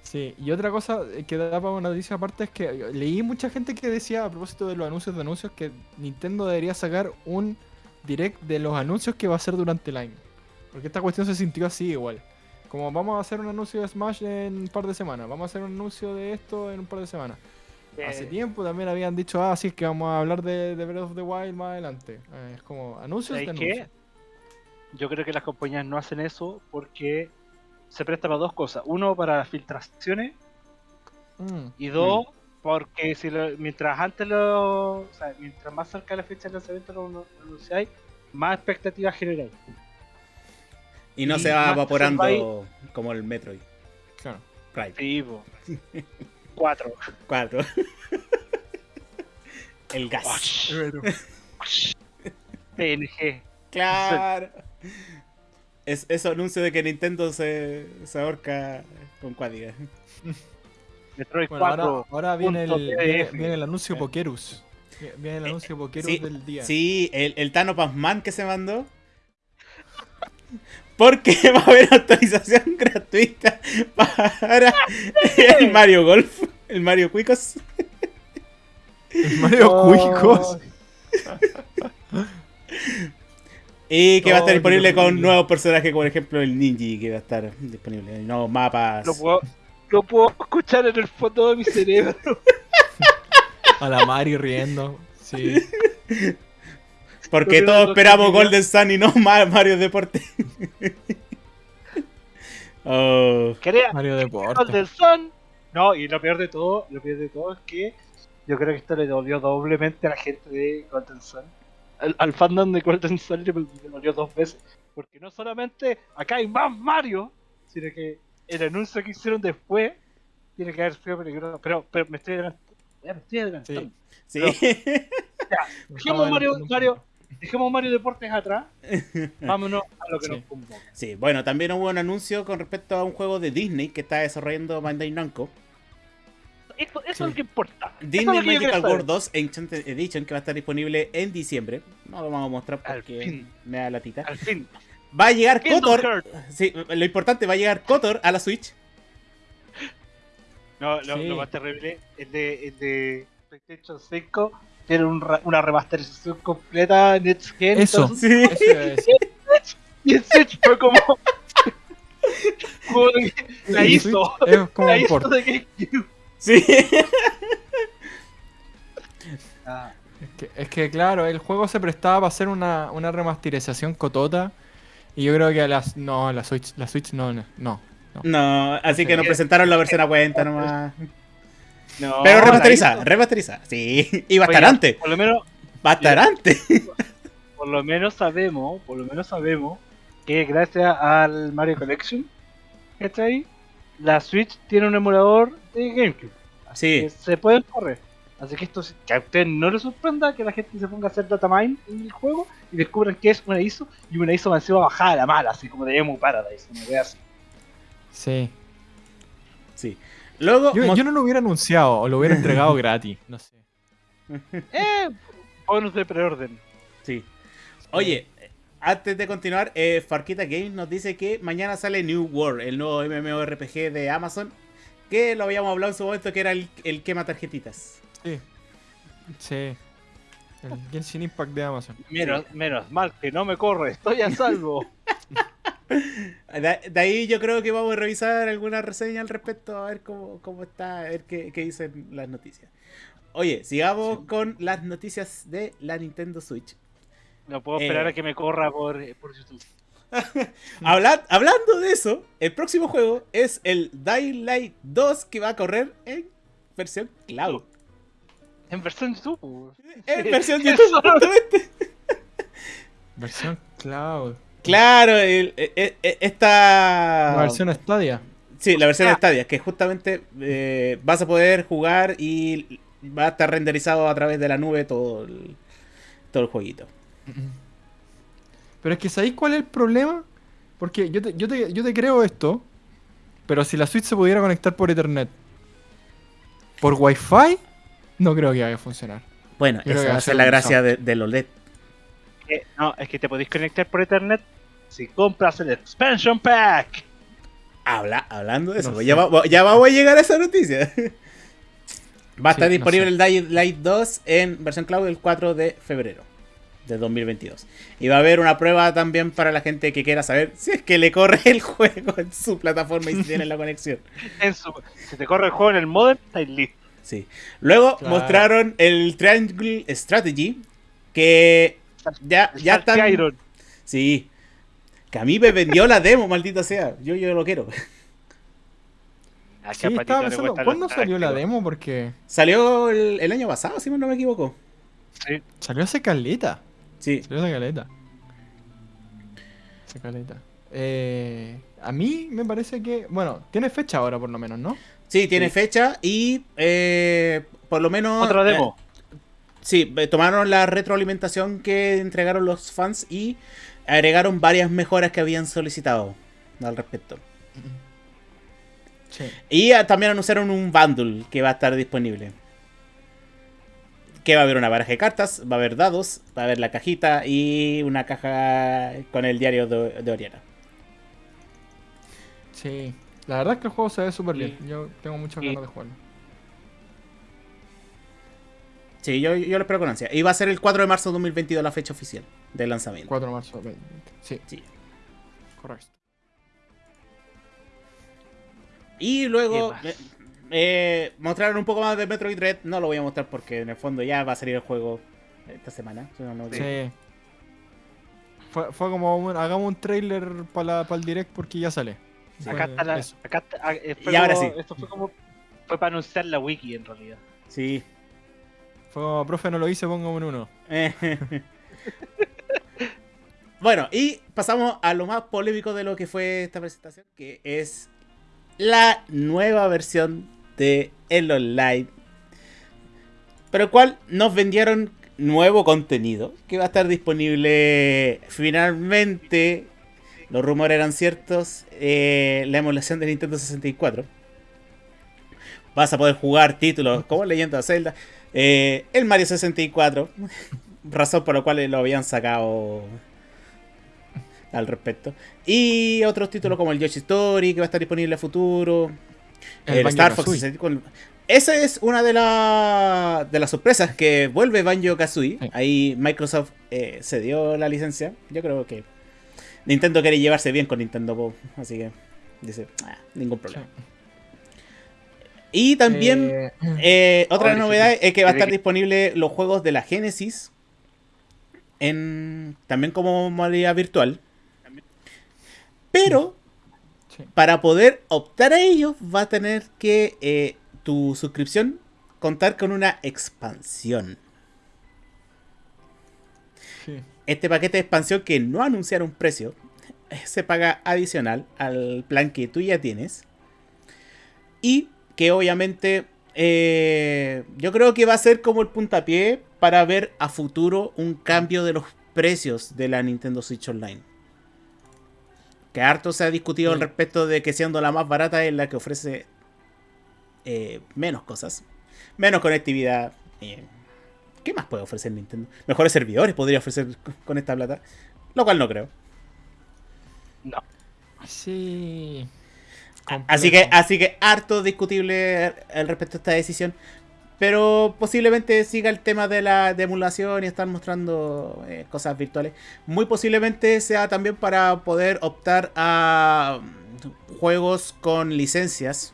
Sí, y otra cosa que da para una noticia aparte es que leí mucha gente que decía a propósito de los anuncios de anuncios que Nintendo debería sacar un direct de los anuncios que va a hacer durante el año. Porque esta cuestión se sintió así igual. Como vamos a hacer un anuncio de Smash en un par de semanas, vamos a hacer un anuncio de esto en un par de semanas. Hace tiempo también habían dicho, ah, sí, es que vamos a hablar de, de Breath of the Wild más adelante. Eh, es como anuncios de ¿Sabes qué? anuncios. Yo creo que las compañías no hacen eso porque se presta para dos cosas. Uno, para filtraciones. Mm, Y dos, porque si lo- mientras antes lo. O sea, mientras más cerca de la fecha de lanzamiento lo anunciáis, más expectativas generáis. Y no Y se va evaporando como el Metroid. claro. Prime. Sí, po. Cuatro. 4. el gas. PNG. Claro. Es eso anuncio de que Nintendo se, se ahorca con cuádiga. Metroid Bueno, 4. ahora, ahora viene, el, viene, el anuncio Eh. Pokerus. Viene el anuncio Pokerus sí, del día. Sí, el, el Tano Pazman que se mandó. Porque va a haber actualización gratuita para el Mario Golf, el Mario Cuicos. El Mario Oh. Cuicos. Y que va a estar Oh, disponible con nuevos personajes, como por ejemplo el Ninji, que va a estar disponible. Nuevos mapas. Lo puedo, lo puedo escuchar en el fondo de mi cerebro. A la Mario riendo. Sí. Porque todos esperamos Golden Sun y no Ma- Mario Deporte. oh, Quería Mario Deporte. Golden Sun. No, y lo peor de todo, lo peor de todo es que yo creo que esto le dolió doblemente a la gente de Golden Sun. Al, al fandom de Golden Sun le, le dolió dos veces. Porque no solamente acá hay más Mario, sino que el anuncio que hicieron después tiene que haber sido peligroso. Pero, pero me estoy adelantando. Ya, me estoy adelantando. Sí. Dejemos Mario, Mario, dejemos Mario Deportes atrás. Vámonos a lo que Sí. nos convoca. Sí, bueno, también hubo un anuncio con respecto a un juego de Disney que está desarrollando Bandai Namco. Esto, eso Sí. es lo que importa. Es Disney que Magical. World 2 Enchanted Edition que va a estar disponible en diciembre. No lo vamos a mostrar porque me da latita. Al fin. Va a llegar Kingdom Kotor. Sí, lo importante, va a llegar Kotor a la Switch. No, lo, Sí. lo más terrible es de, el de PlayStation 5. Tiene un ra- una remasterización completa Next Gen. Eso. entonces- Sí. Eso decir. Y el Switch fue como. como que la El hizo. Es como La un hizo port. de GameCube. Sí. Ah, Es que, es que, claro, el juego se prestaba para hacer una, una remasterización cotota. Y yo creo que a las. No, la Switch, la Switch no, no. no. No, así que nos presentaron la versión a cuenta nomás. No, Pero remasterizada, remasterizada. Sí, y va a estar Oiga, antes. Por lo menos, Va a estar antes. por lo menos sabemos, por lo menos sabemos que gracias al Mario Collection, ¿cachai? La Switch tiene un emulador de GameCube. Sí. que se pueden correr. Así que esto que a usted no le sorprenda que la gente se ponga a hacer datamine en el juego y descubran que es una ISO y una ISO encima bajada a la mala, así como de Emu Paradise, una wea así. Sí. Sí. Luego, Yo, no lo hubiera anunciado o lo hubiera entregado gratis. No sé. Eh, bonus de preorden. sí. Oye, antes de continuar, eh, Farquita Games nos dice que mañana sale New World, el nuevo MMORPG de Amazon. Que lo habíamos hablado en su momento, que era el, el quema tarjetitas. Sí. Sí. El Genshin Impact de Amazon. Menos, menos mal que no me corre, estoy a salvo. De, de ahí yo creo que vamos a revisar alguna reseña al respecto, a ver cómo, cómo está, a ver qué, qué dicen las noticias. Oye, sigamos con las noticias de la Nintendo Switch. No puedo esperar Eh. a que me corra por, por YouTube. Habla- hablando de eso, el próximo juego es el Dying Light 2 que va a correr en versión cloud. En versión YouTube. En versión YouTube. Versión Cloud. Claro, el- e- e- e- esta... La versión Stadia. Sí, la versión de Ah. Stadia, que justamente eh, vas a poder jugar y va a estar renderizado a través de la nube todo el, todo el jueguito. Pero es que ¿sabéis cuál es el problema? Porque yo te, yo, te, yo te creo esto, pero si la Switch se pudiera conectar por Ethernet, por Wi-Fi, no creo que vaya a funcionar. Bueno, Creo esa va a ser la gracia de, del OLED. Eh, no, es que te podéis conectar por Ethernet si compras el Expansion Pack. Habla, hablando de eso, No pues ya, va- ya vamos a llegar a esa noticia. Va a Sí, estar no disponible sé. el Dying Light 2 en versión cloud el 4 de febrero de 2022. Y va a haber una prueba también para la gente que quiera saber si es que le corre el juego en su plataforma y si tiene la conexión. En su, si te corre el juego en el modem, estáis listos. Sí. Luego Claro. mostraron el Triangle Strategy que ya, ya están... Sí. Que a mí me vendió la demo, maldita sea. Yo, yo lo quiero. Sí, estaba pensando, ¿cuándo salió la demo? Porque Salió el, el año pasado, si no me equivoco. Sí. salió hace caleta. Sí. Salió hace caleta. Hace caleta. Eh, a mí me parece que, bueno, tiene fecha ahora por lo menos, ¿no? Sí, tiene Sí. fecha y eh, por lo menos... Otra eh, demo. sí, eh, tomaron la retroalimentación que entregaron los fans y agregaron varias mejoras que habían solicitado al respecto. Sí. Y ah, también anunciaron un bundle que va a estar disponible. Que va a haber una baraja de cartas, va a haber dados, va a haber la cajita y una caja con el diario de, de Oriana. Sí. La verdad es que el juego se ve súper bien. Sí. Yo tengo muchas Sí. ganas de jugarlo. Sí, yo, yo lo espero con ansia. Y va a ser el 4 de marzo de 2022 la fecha oficial de lanzamiento. 4 de marzo. 2020. Sí, Sí. correcto. Y ¿Qué luego eh, eh, mostraron un poco más de Metroid Dread. No lo voy a mostrar porque en el fondo ya va a salir el juego esta semana. Si no, no- Sí. Fue, fue como, un- hagamos un trailer para el direct porque ya sale. Acá está la. eso. Acá está, ah, eh, fue Y ahora como- sí. Esto fue como. Fue para anunciar la wiki en realidad. Sí. Fue como, profe, no lo hice, pongo un uno. Bueno, y pasamos a lo más polémico de lo que fue esta presentación, que es la nueva versión de el online. Pero cual nos vendieron nuevo contenido que va a estar disponible finalmente. Los rumores eran ciertos. eh, la emulación de Nintendo 64. Vas a poder jugar títulos como Leyenda de Zelda. eh, el Mario 64. Razón por la cual lo habían sacado al respecto. Y otros títulos como el Yoshi Story, que va a estar disponible a futuro. El El, Star Fox Banjo-Kazooie. 64. Esa es una de, la- de las sorpresas que vuelve Banjo Kazooie. Sí. Ahí Microsoft eh, se dio la licencia. Yo creo que Nintendo quiere llevarse bien con Nintendo Pop. Así que dice, "Ah, ningún problema. Y también Eh, eh, otra novedad sí. es que va a estar disponible los juegos de la Genesis en también como modalidad virtual. Pero sí. para poder optar a ellos va a tener que eh, tu suscripción contar con una expansión. Sí. Este paquete de expansión que no anunciaron precio eh, se paga adicional al plan que tú ya tienes. Y que obviamente eh, yo creo que va a ser como el puntapié para ver a futuro un cambio de los precios de la Nintendo Switch Online. Que harto se ha discutido al Sí. respecto de que siendo la más barata es la que ofrece eh, menos cosas. Menos conectividad. eh, ¿Qué más puede ofrecer Nintendo? Mejores servidores podría ofrecer con esta plata. Lo cual no creo. No. Sí. Así que, así que harto discutible al respecto a esta decisión. Pero posiblemente siga el tema de la emulación y estar mostrando eh, cosas virtuales. Muy posiblemente sea también para poder optar a mm, juegos con licencias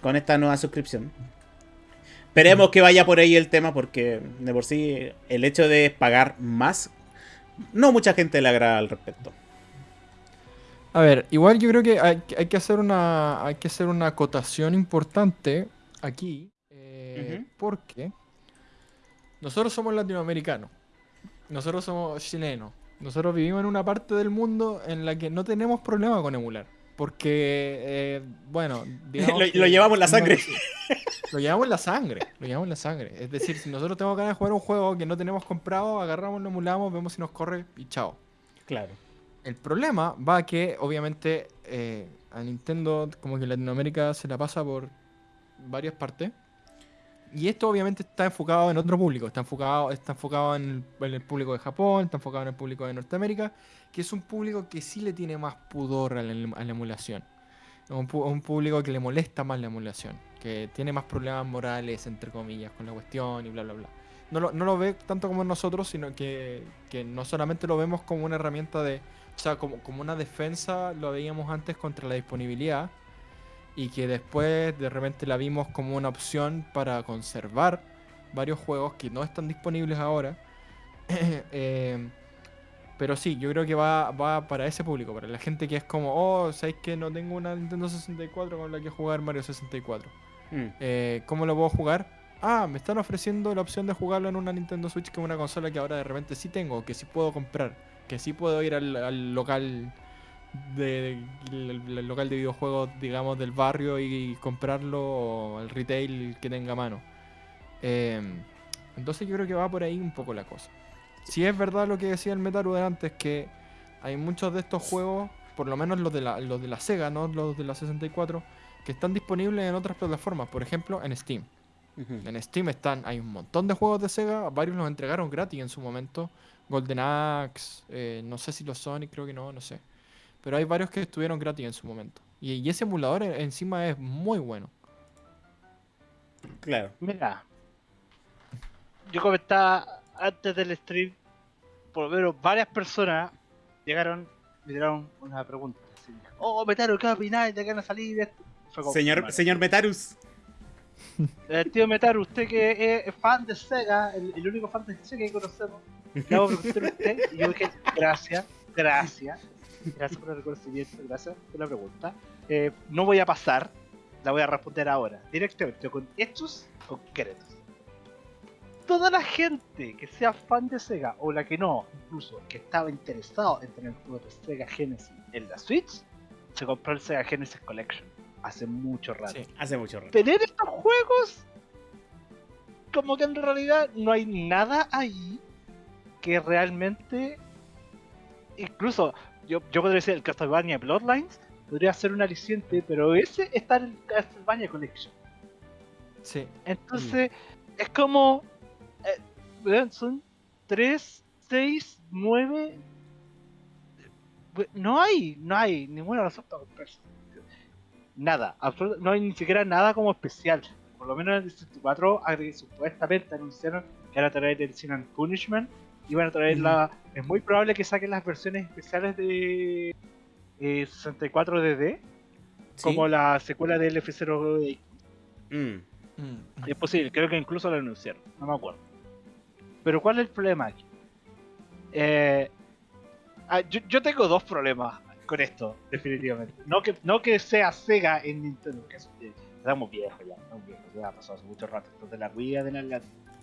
con esta nueva suscripción. Esperemos que vaya por ahí el tema porque de por sí el hecho de pagar más, no mucha gente le agrada al respecto. A ver, igual yo creo que hay, hay que hacer una hay que hacer una acotación importante aquí, eh, porque nosotros somos latinoamericanos, nosotros somos chilenos, nosotros vivimos en una parte del mundo en la que no tenemos problema con emular, porque eh, bueno, Lo- lo llevamos en la sangre. Lo llevamos en la sangre, lo llevamos en la sangre. Es decir, si nosotros tenemos ganas de jugar un juego que no tenemos comprado, agarramos, lo emulamos, vemos si nos corre y chao. Claro. El problema va a que, obviamente, eh, a Nintendo, como que Latinoamérica se la pasa por varias partes. Y esto, obviamente, está enfocado en otro público. Está enfocado, está enfocado en, el, en el público de Japón, está enfocado en el público de Norteamérica, que es un público que sí le tiene más pudor a la, a la emulación. Es un, un público que le molesta más la emulación, que tiene más problemas morales, entre comillas, con la cuestión y bla, bla, bla. No lo, no lo ve tanto como nosotros, sino que, que no solamente lo vemos como una herramienta de, o sea, como, como una defensa lo veíamos antes contra la disponibilidad y que después de repente la vimos como una opción para conservar varios juegos que no están disponibles ahora. Eh, pero sí, yo creo que va, va para ese público, para la gente que es como, oh, ¿sabéis que no tengo una Nintendo 64 con la que jugar Mario 64? Mm. Eh, ¿Cómo lo puedo jugar? Ah, me están ofreciendo la opción de jugarlo en una Nintendo Switch, que es una consola que ahora de repente sí tengo, que sí puedo comprar, que sí puedo ir al, al local de, el, el local de videojuegos, digamos, del barrio y, comprarlo o al retail que tenga a mano. Eh, entonces yo creo que va por ahí un poco la cosa. Si es verdad lo que decía el Metaru de antes, que hay muchos de estos juegos, por lo menos los de la, los de la Sega, no los de la 64, que están disponibles en otras plataformas, por ejemplo en Steam. En Steam están, hay un montón de juegos de Sega, varios los entregaron gratis en su momento. Golden Axe, eh, no sé si los Sonic, creo que no, no sé. Pero hay varios que estuvieron gratis en su momento. Y, y ese emulador encima es muy bueno. Claro. Mira, yo comentaba antes del stream, por lo menos varias personas llegaron, me tiraron una pregunta. así, oh, Metaru, ¿qué opináis de que van a salir esto? Fue como, Señor, hermano, señor Metarus. eh, tío Metaru, usted que es fan de Sega, el, el único fan de Sega que conocemos, le hago preguntar a usted. Y yo dije, gracias, gracias, gracias por el reconocimiento, gracias por la pregunta. Eh, no voy a pasar, la voy a responder ahora, directamente, con hechos concretos. toda la gente que sea fan de Sega, o la que no, incluso, que estaba interesado en tener juegos de Sega Genesis en la Switch, se compró el Sega Genesis Collection hace mucho rato. Sí. Hace mucho rato. Tener estos juegos, como que en realidad no hay nada ahí que realmente. Incluso, yo, yo podría decir el Castlevania Bloodlines, podría ser un aliciente, pero ese está en el Castlevania Collection. Sí. Entonces, es como. eh, son 3, 6, 9. No hay, no hay ninguna razón para comprarse. Nada, no hay ni siquiera nada como especial. Por lo menos en el 64, agre- supuestamente anunciaron que van a traer el Sin and Punishment. Y van a traer la. Es muy probable que saquen las versiones especiales de eh, 64DD, ¿Sí? como la secuela del F0 Mm. Mm. es posible, creo que incluso lo anunciaron, no me acuerdo. Pero ¿cuál es el problema aquí? Eh, ah, yo, yo tengo dos problemas con esto, definitivamente. No que, no que sea Sega en Nintendo, que es- eh, estamos viejos ya, estamos viejos, ya ha pasado hace mucho rato, esto de la Wii de la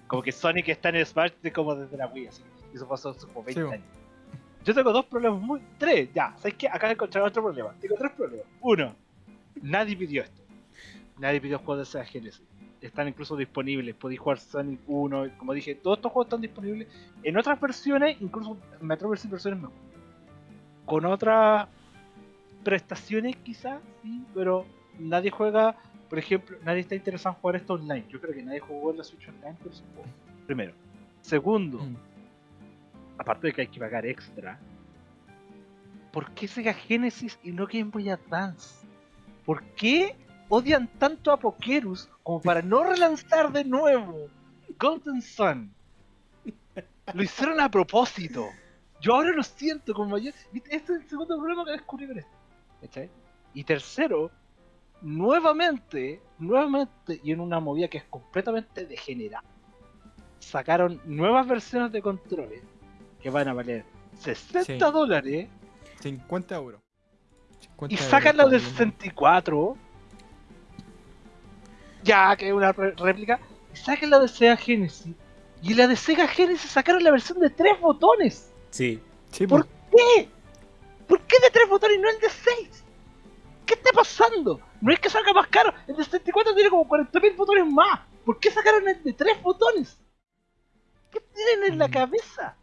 Como que Sonic está en el Smash de como desde la Wii, así. Eso pasó hace como 20 Sí, bo. años. Yo tengo dos problemas muy... Tres, ya. ¿Sabes qué? Acá encontré otro problema. Tengo tres problemas. Uno, nadie pidió esto. Nadie pidió juegos de Sega Genesis. Están incluso disponibles. Podéis jugar Sonic 1. Como dije, todos estos juegos están disponibles en otras versiones. Incluso me atrevo a decir versiones mejor. Con otras prestaciones quizás, sí. Pero nadie juega... Por ejemplo, nadie está interesado en jugar esto online. Yo creo que nadie jugó en la Switch Online por ese juego. Primero. Segundo, Mm. Aparte de que hay que pagar extra, ¿por qué Sega Genesis y no Game Boy Advance? ¿Por qué odian tanto a Pokerus como para no relanzar de nuevo Golden Sun? Lo hicieron a propósito. Yo ahora lo siento como mayor. Este es el segundo problema que descubrí con esto. Y tercero, nuevamente, nuevamente, y en una movida que es completamente degenerada, sacaron nuevas versiones de controles que van a valer 60 Sí. dólares 50 euros. 50 y sacan la bien. 64 ya que es una réplica y sacan la de Sega Genesis y la de Sega Genesis sacaron la versión de tres botones Sí. Sí, ¿Por pues. qué? ¿por qué de tres botones y no el de 6? ¿qué está pasando? no es que salga más caro el de 64 tiene como 40.000 botones más ¿por qué sacaron el de tres botones? ¿qué tienen en la Mm. cabeza?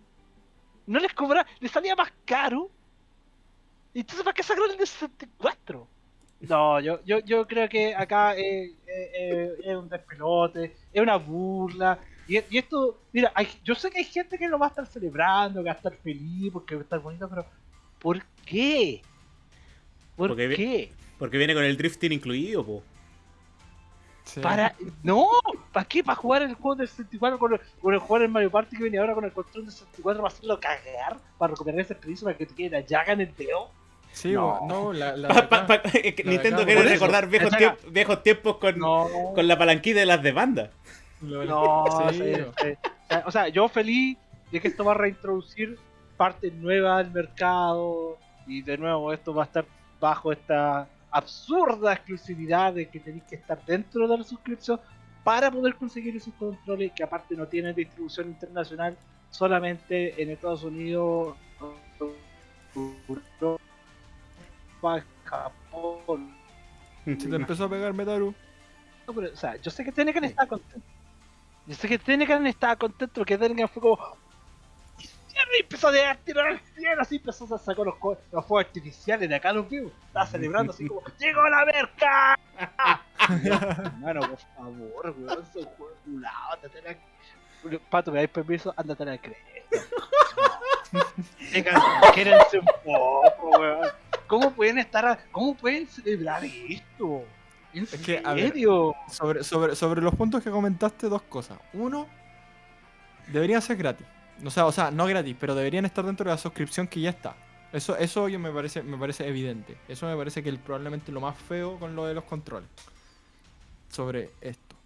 No les cobra, les salía más caro entonces, ¿para qué sacaron el de 64? No, yo, yo, yo creo que acá eh, eh, eh, es un despelote, es una burla. Y, y esto, mira, hay- yo sé que hay gente que lo va a estar celebrando, que va a estar feliz, porque va a estar bonito, pero ¿por qué? ¿Por Porque vi- qué? Porque viene con el drifting incluido, po. Sí. Para, no, ¿para qué? ¿Para jugar el juego del 64 con el, con el jugar el Mario Party que viene ahora con el control del 64 para hacerlo cagar? Para recuperar esa experiencia para que te quede la llaga en el dedo. Sí, No. la, la Pa- pa- acá- pa- es que La Nintendo quiere recordar viejos, tiemp- viejos tiempos con, No, con la palanquita de las demandas. No, sí, sí, sí. O sea, yo feliz de que esto va a reintroducir partes nuevas al mercado y de nuevo esto va a estar bajo esta absurda exclusividad de que tenéis que estar dentro de la suscripción para poder conseguir esos controles que aparte no tienen distribución internacional solamente en Estados Unidos, Europa, Japón. Se te empezó a pegar Metaru. No, pero, o sea, yo sé que Tenecan estaba contento. Yo sé que Tenecan estaba contento porque Tenecan fue como. Y empezó a tirar al cielo, así empezó a sacar los, los fuegos artificiales de acá los vimos. Estaba celebrando así como: ¡Llegó la merca! Hermano, por favor, weón, son juegos culados, la... Pato, me dais permiso, ándate a la cresta. Quédense un poco, weón. ¿Cómo pueden estar, a- cómo pueden celebrar esto? ¿En Es que, a ver? Sobre, sobre, sobre los puntos que comentaste, dos cosas. Uno, deberían ser gratis. O sea, o sea, no gratis, pero deberían estar dentro de la suscripción que ya está. Eso, eso yo me parece, me parece evidente. Eso me parece que probablemente lo más feo con lo de los controles. Sobre esto.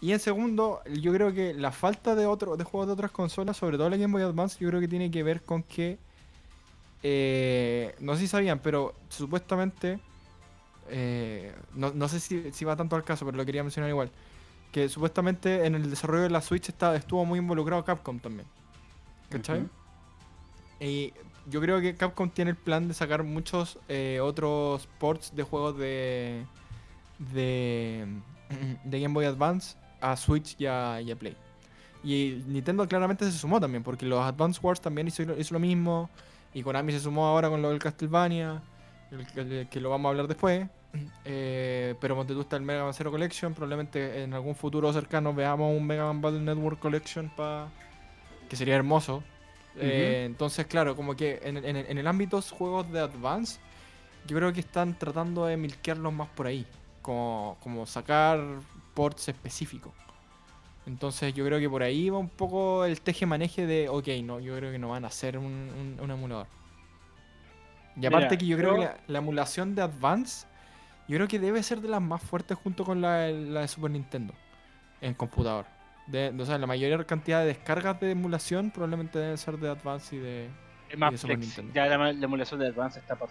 Y en segundo, yo creo que la falta de otro, de juegos de otras consolas, sobre todo la Game Boy Advance, yo creo que tiene que ver con que eh, no sé si sabían, pero supuestamente eh, no, no sé si, si va tanto al caso, pero lo quería mencionar igual. que supuestamente en el desarrollo de la Switch está, estuvo muy involucrado Capcom también. Y yo creo que Capcom tiene el plan de sacar muchos eh, otros ports de juegos de, de, de Game Boy Advance a Switch y a, y a Play. Y Nintendo claramente se sumó también, porque los Advance Wars también hizo, hizo lo mismo. Y Konami se sumó ahora con lo del Castlevania, el, que- que lo vamos a hablar después. Eh, pero Monte está el Mega Man Zero Collection. Probablemente en algún futuro cercano veamos un Mega Man Battle Network Collection pa, que sería hermoso. Eh, entonces, claro, como que en, en- en el ámbito de juegos de Advance, yo creo que están tratando de milkearlos más por ahí. Como, como sacar ports específicos. Entonces yo creo que por ahí va un poco el teje-maneje de, ok, no, yo creo que no van a hacer un, un- un emulador. Y Mira, aparte que yo creo que la, la emulación de Advance, yo creo que debe ser de las más fuertes junto con la, la de Super Nintendo en computador. De, o sea, la mayor cantidad de descargas de emulación probablemente deben ser de Advance y de... Es más de Super flexi- Nintendo. Ya la, la emulación de Advance está vamos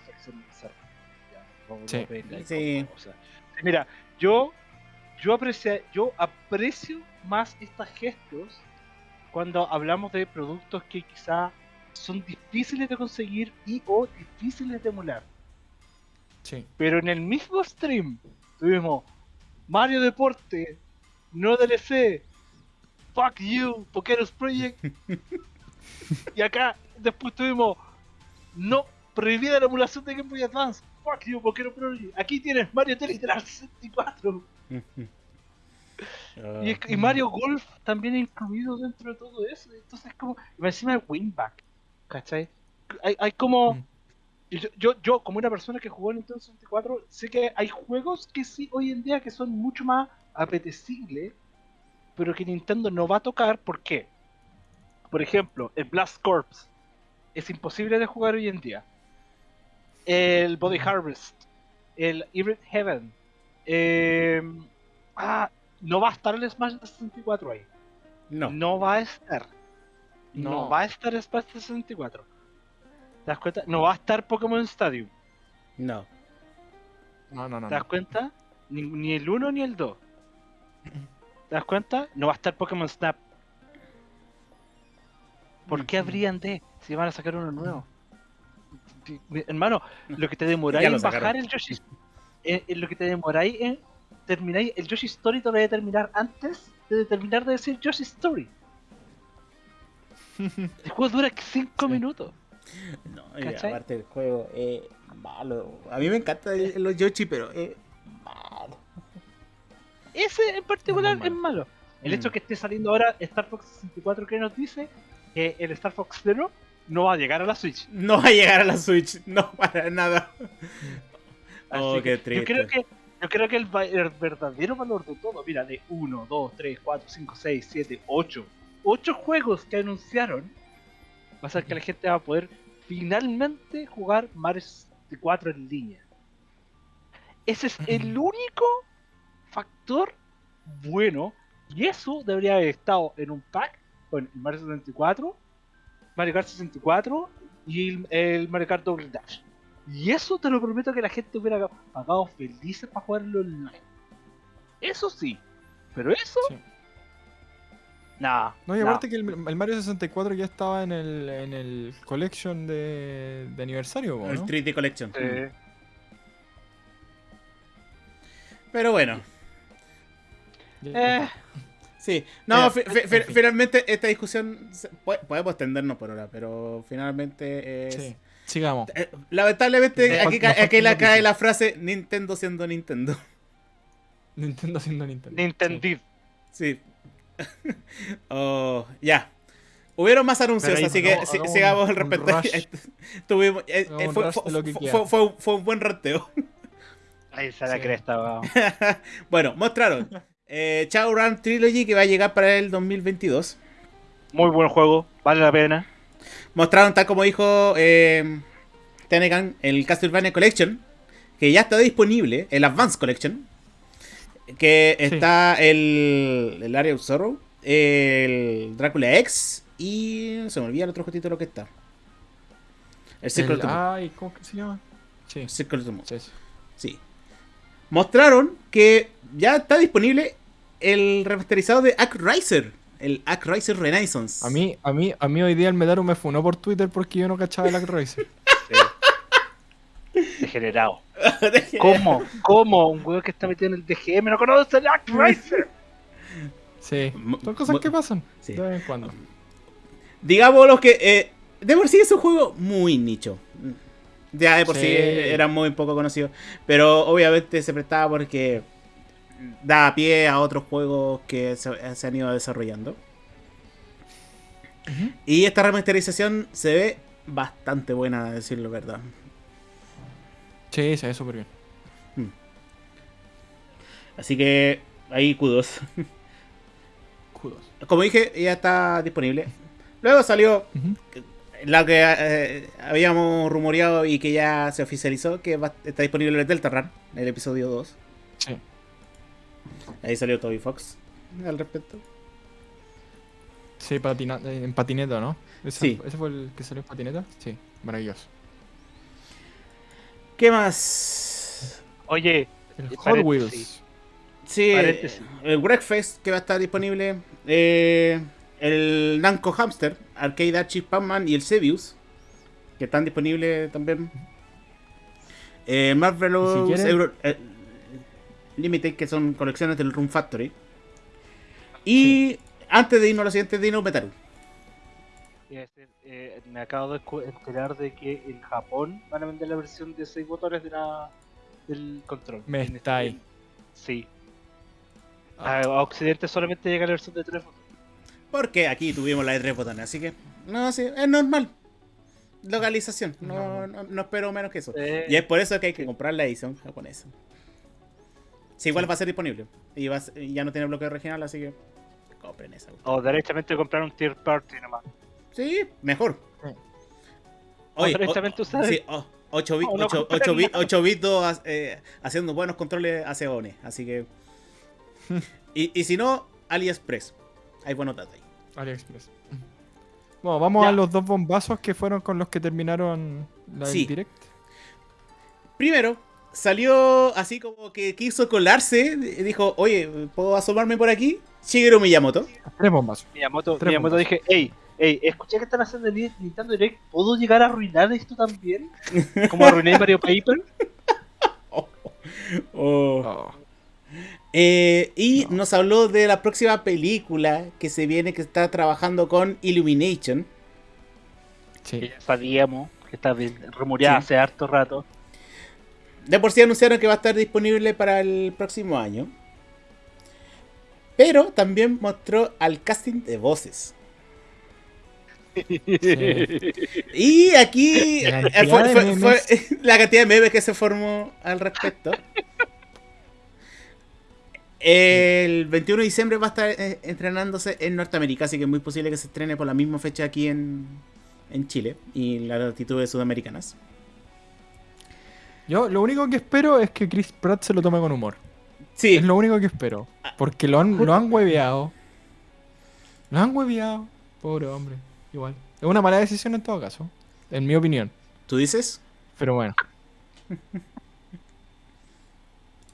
Sí. Sí. como cosa. Mira, yo yo aprecio, yo aprecio más estos gestos cuando hablamos de productos que quizá son difíciles de conseguir y o difíciles de emular. Sí. Pero en el mismo stream tuvimos Mario Deporte, no DLC, Fuck You, Pokeros Project. y acá después tuvimos No prohibida la emulación de Game Boy Advance. Fuck You, Pokeros Project. Aquí tienes Mario Tennis de la 64. Ah, Y, es- y Mario Golf también incluido dentro de todo eso. Entonces, como. y encima el Winback. ¿Cachai? Hay, hay como. Mm. Yo, yo, yo, como una persona que jugó en Nintendo 64, sé que hay juegos que sí hoy en día que son mucho más apetecibles, pero que Nintendo no va a tocar. ¿Por qué? Por ejemplo, el Blast Corps es imposible de jugar hoy en día. El Body Harvest, el Evil Heaven, eh, ah, no va a estar el Smash de 64 ahí. no. No va a estar. No, No. va a estar Smash de 64. ¿Te das cuenta? No va a estar Pokémon Stadium. No. No, no, no. ¿Te das no. cuenta? Ni, ni el 1 ni el 2. ¿Te das cuenta? No va a estar Pokémon Snap. ¿Por qué habrían de? Si van a sacar uno nuevo. Mi- Hermano, lo que te demoráis en bajar el Yoshi. En, en lo que te demoráis en terminar el Yoshi Story te lo voy a terminar antes de terminar de decir Yoshi Story. El juego dura 5 Sí. minutos. No, y aparte el juego es malo. A mí me encanta el- los Yoshi, pero malo. Ese en particular es malo. malo. El Mm. hecho que esté saliendo ahora Star Fox 64 que nos dice que el Star Fox Zero no va a llegar a la Switch. No va a llegar a la Switch, no para nada. Oh, qué que Yo creo triste. que, yo creo que el, el verdadero valor de todo, mira, de 1, 2, 3, 4, 5, 6, 7, 8, 8 juegos que anunciaron, va a ser que la gente va a poder finalmente jugar Mario 64 en línea. Ese es el único factor bueno, y eso debería haber estado en un pack con el Mario 64, Mario Kart 64 y el, el Mario Kart Double Dash. Y eso te lo prometo que la gente hubiera pagado felices para jugarlo online. Eso sí. Pero eso, Sí. nada. No, y aparte que el, el Mario 64 ya estaba en el, en el collection de, de aniversario, po, El ¿no? 3D Collection. Eh, Pero bueno, eh, sí. No, fi- fi- fin. finalmente esta discusión se- po- podemos extendernos por ahora, pero finalmente es... Sí. Sigamos. Eh, Lamentablemente Me aquí, ca- aquí la cae la frase Nintendo siendo Nintendo. Nintendo siendo Nintendo. Nintendo. Sí. Oh, ya. Hubieron más anuncios, ahí así que si- sigamos al respecto. Tuvimos, eh, eh, fue, un buen ranteo. Ahí está la Sí. cresta, weón. bueno, mostraron eh, Chao Run Trilogy que va a llegar para el 2022. Muy buen juego, vale la pena. Mostraron, tal como dijo eh, Tenecan, el Castlevania Collection, que ya está disponible, el Advance Collection, que Sí. está el, el Area of Sorrow, el Drácula X y se me olvida el otro jueguito lo que está. El Circle El- of the Moon. Ay, ¿cómo que se llama? Sí. Circle of the Moon. Sí. Mostraron que ya está disponible el remasterizado de Riser el Riser Renaissance. A mí, a mí, a mí hoy día el Medaru me funó por Twitter porque yo no cachaba el Riser. Degenerado. ¿Cómo? ¿Cómo? Un weón que está metido en el DGM no conoce el Riser. Sí, son cosas que pasan de vez en cuando. Digamos los que. Eh, de por sí es un juego muy nicho. Ya de por sí, era muy poco conocido. Pero obviamente se prestaba porque da pie a otros juegos que se, han ido desarrollando. Y esta remasterización se ve bastante buena, a decirlo verdad. Sí, se ve súper bien. Hmm. Así que ahí kudos. Kudos. Como dije, ya está disponible. Luego salió la que eh, habíamos rumoreado y que ya se oficializó, que está disponible en Delta Run, el episodio 2. Sí. Ahí salió Toby Fox al respecto. Sí, en patineta, ¿no? ¿Ese, ¿Ese fue el que salió en patineta? Sí, maravilloso. ¿Qué más? Oye, el Hot Wheels. Sí, el Breakfast que va a estar disponible. Eh, el Namco Hamster, Arcade Archive Pac-Man y el Sebius, que están disponibles también. Eh, Marvelous eh, Limited, que son colecciones del Room Factory. Y antes de irnos a lo siguiente, dinos Metal. Eh, me acabo de enterar de que en Japón van a vender la versión de 6 botones de la, del control. Me está ahí. Sí. Ah. A, Occidente solamente llega la versión de 3 botones. Porque aquí tuvimos la de 3 botones, así que. No, sí, es normal. Localización. No, no, espero menos que eso. Y es por eso que hay que comprar la edición japonesa. Sí, igual va a ser disponible. Y, ya no tiene bloqueo regional, así que compren esa. O directamente comprar un tier party nomás. Sí, mejor. o directamente usar. Sí, 8 bits, 8, bits, 8 bits eh, haciendo buenos controles hace ONE. Así que. y, y si no, AliExpress. Hay buenos datos ahí. AliExpress. Bueno, vamos a los dos bombazos que fueron con los que terminaron la direct. Primero, salió así como que quiso colarse. Dijo, oye, ¿puedo asomarme por aquí? Shigeru Miyamoto. Tres bombas. Miyamoto, Miyamoto dije, hey, hey, escuché que están haciendo el Nintendo Direct. ¿Puedo llegar a arruinar esto también? Como arruiné Mario Paper. Oh. Oh. Eh, y nos habló de la próxima película que se viene, que está trabajando con Illumination. Sí. ya sabíamos que está rumoreada hace harto rato. De por sí anunciaron que va a estar disponible para el próximo año. Pero también mostró al casting de voces. Y aquí la eh, fue, la cantidad de memes que se formó al respecto. El 21 de diciembre va a estar eh, entrenándose en Norteamérica, así que es muy posible que se estrene por la misma fecha aquí en, en Chile y en las latitudes sudamericanas. Yo lo único que espero es que Chris Pratt se lo tome con humor. Sí. Es lo único que espero. Porque lo han, lo han hueveado. Lo han hueveado. Pobre hombre. Igual. Es una mala decisión en todo caso. En mi opinión. ¿Tú dices? Pero bueno.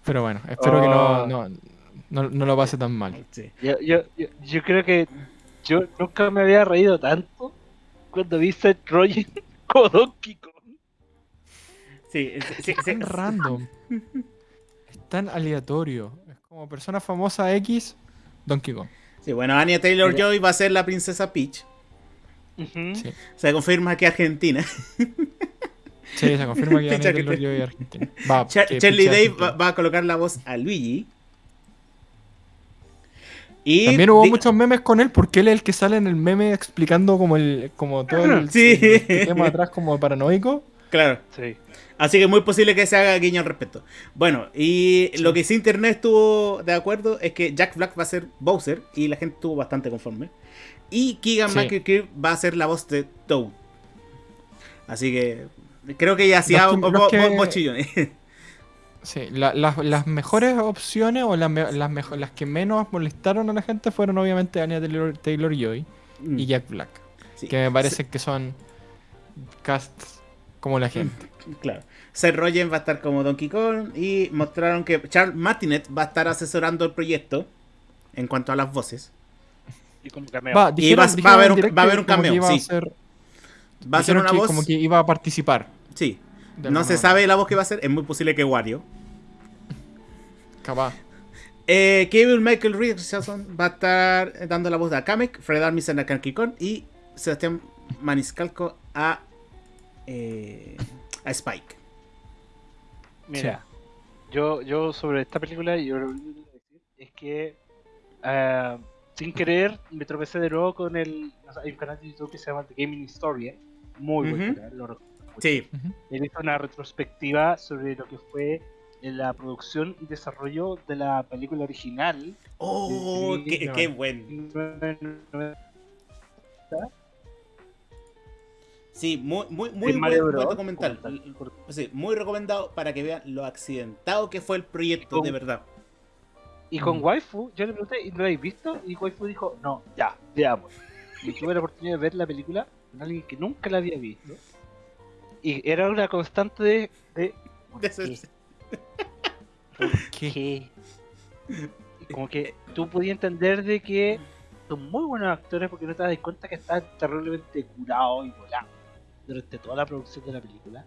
Pero bueno, espero que no, oh. no, no, lo pase tan mal. Yo, yo, yo, creo que yo nunca me había reído tanto cuando vi Seth Rogen como Donkey Kong. Sí, sí, es tan random. es tan aleatorio. Es como persona famosa X, Donkey Kong. Sí, bueno, Anya Taylor Joy va a ser la princesa Peach. Se confirma que Argentina. sí, se confirma que Anya Taylor Joy Argentina. Va, Charlie Dave va, a colocar la voz a Luigi. Y También hubo muchos memes con él porque él es el que sale en el meme explicando como el como todo el, sí. el tema atrás como paranoico. Claro. Sí. Así que es muy posible que se haga guiño al respecto. Bueno, y lo que sí Internet estuvo de acuerdo es que Jack Black va a ser Bowser y la gente estuvo bastante conforme. Y Keegan sí. va a ser la voz de Toad. Así que creo que ya hacía mochillones. Sí, las mejores opciones o las, que menos molestaron a la gente fueron obviamente Anya Taylor, Joy y mm. Jack Black. que me parece que son casts como la gente. Claro. Seth Rogen va a estar como Donkey Kong y mostraron que Charles Martinet va a estar asesorando el proyecto. en cuanto a las voces. Y como cameo. Va, Y va- va a haber un- va a haber un cameo, sí. ser- Va a ser una que voz. Como que iba a participar. Sí. No se manera. sabe la voz que va a ser. Es muy posible que Wario. Capaz. Eh, Kevin Michael Richardson va a estar dando la voz de a Kamek, Fred Armisen a Kanky Kong y Sebastián Maniscalco a, eh, a Spike. Mira, yo, yo sobre esta película, yo lo único que decir es que ah, sin querer me tropecé de nuevo con el. o sea, hay un canal de YouTube que se llama The Gaming Historia, muy buen Ujú. canal, lo mucho. Sí, Él hizo una retrospectiva sobre lo que fue la producción y desarrollo de la película original. Oh, Sí, qué, no. qué buen. Sí, muy, muy, muy documental. Sí, muy recomendado para que vean lo accidentado que fue el proyecto, Con- de verdad. Y con Mm. Waifu, yo le pregunté, ¿y lo habéis visto? Y Waifu dijo, no, ya, veamos. Y tuve la oportunidad de ver la película con alguien que nunca la había visto. Y era una constante de... de ¿por De qué? ese- ¿Por qué? Y como que tú podías entender de que son muy buenos actores porque no te das cuenta que están terriblemente curados y volados durante toda la producción de la película.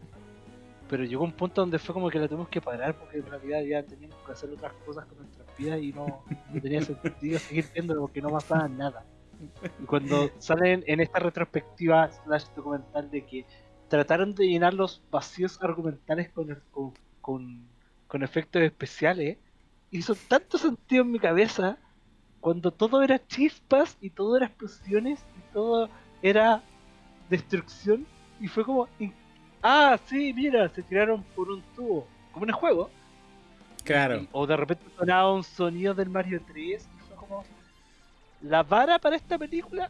Pero llegó un punto donde fue como que la tuvimos que parar porque en realidad ya teníamos que hacer otras cosas con nuestras vidas y no, no tenía sentido seguir viéndolo porque no pasaba nada. Y cuando salen en esta retrospectiva slash documental de que trataron de llenar los vacíos argumentales con, el- con, con, con efectos especiales, hizo tanto sentido en mi cabeza cuando todo era chispas y todo era explosiones y todo era destrucción y fue como ah sí mira se tiraron por un tubo como en el juego Claro. y- o de repente sonaba un sonido del Mario 3 y fue como la vara para esta película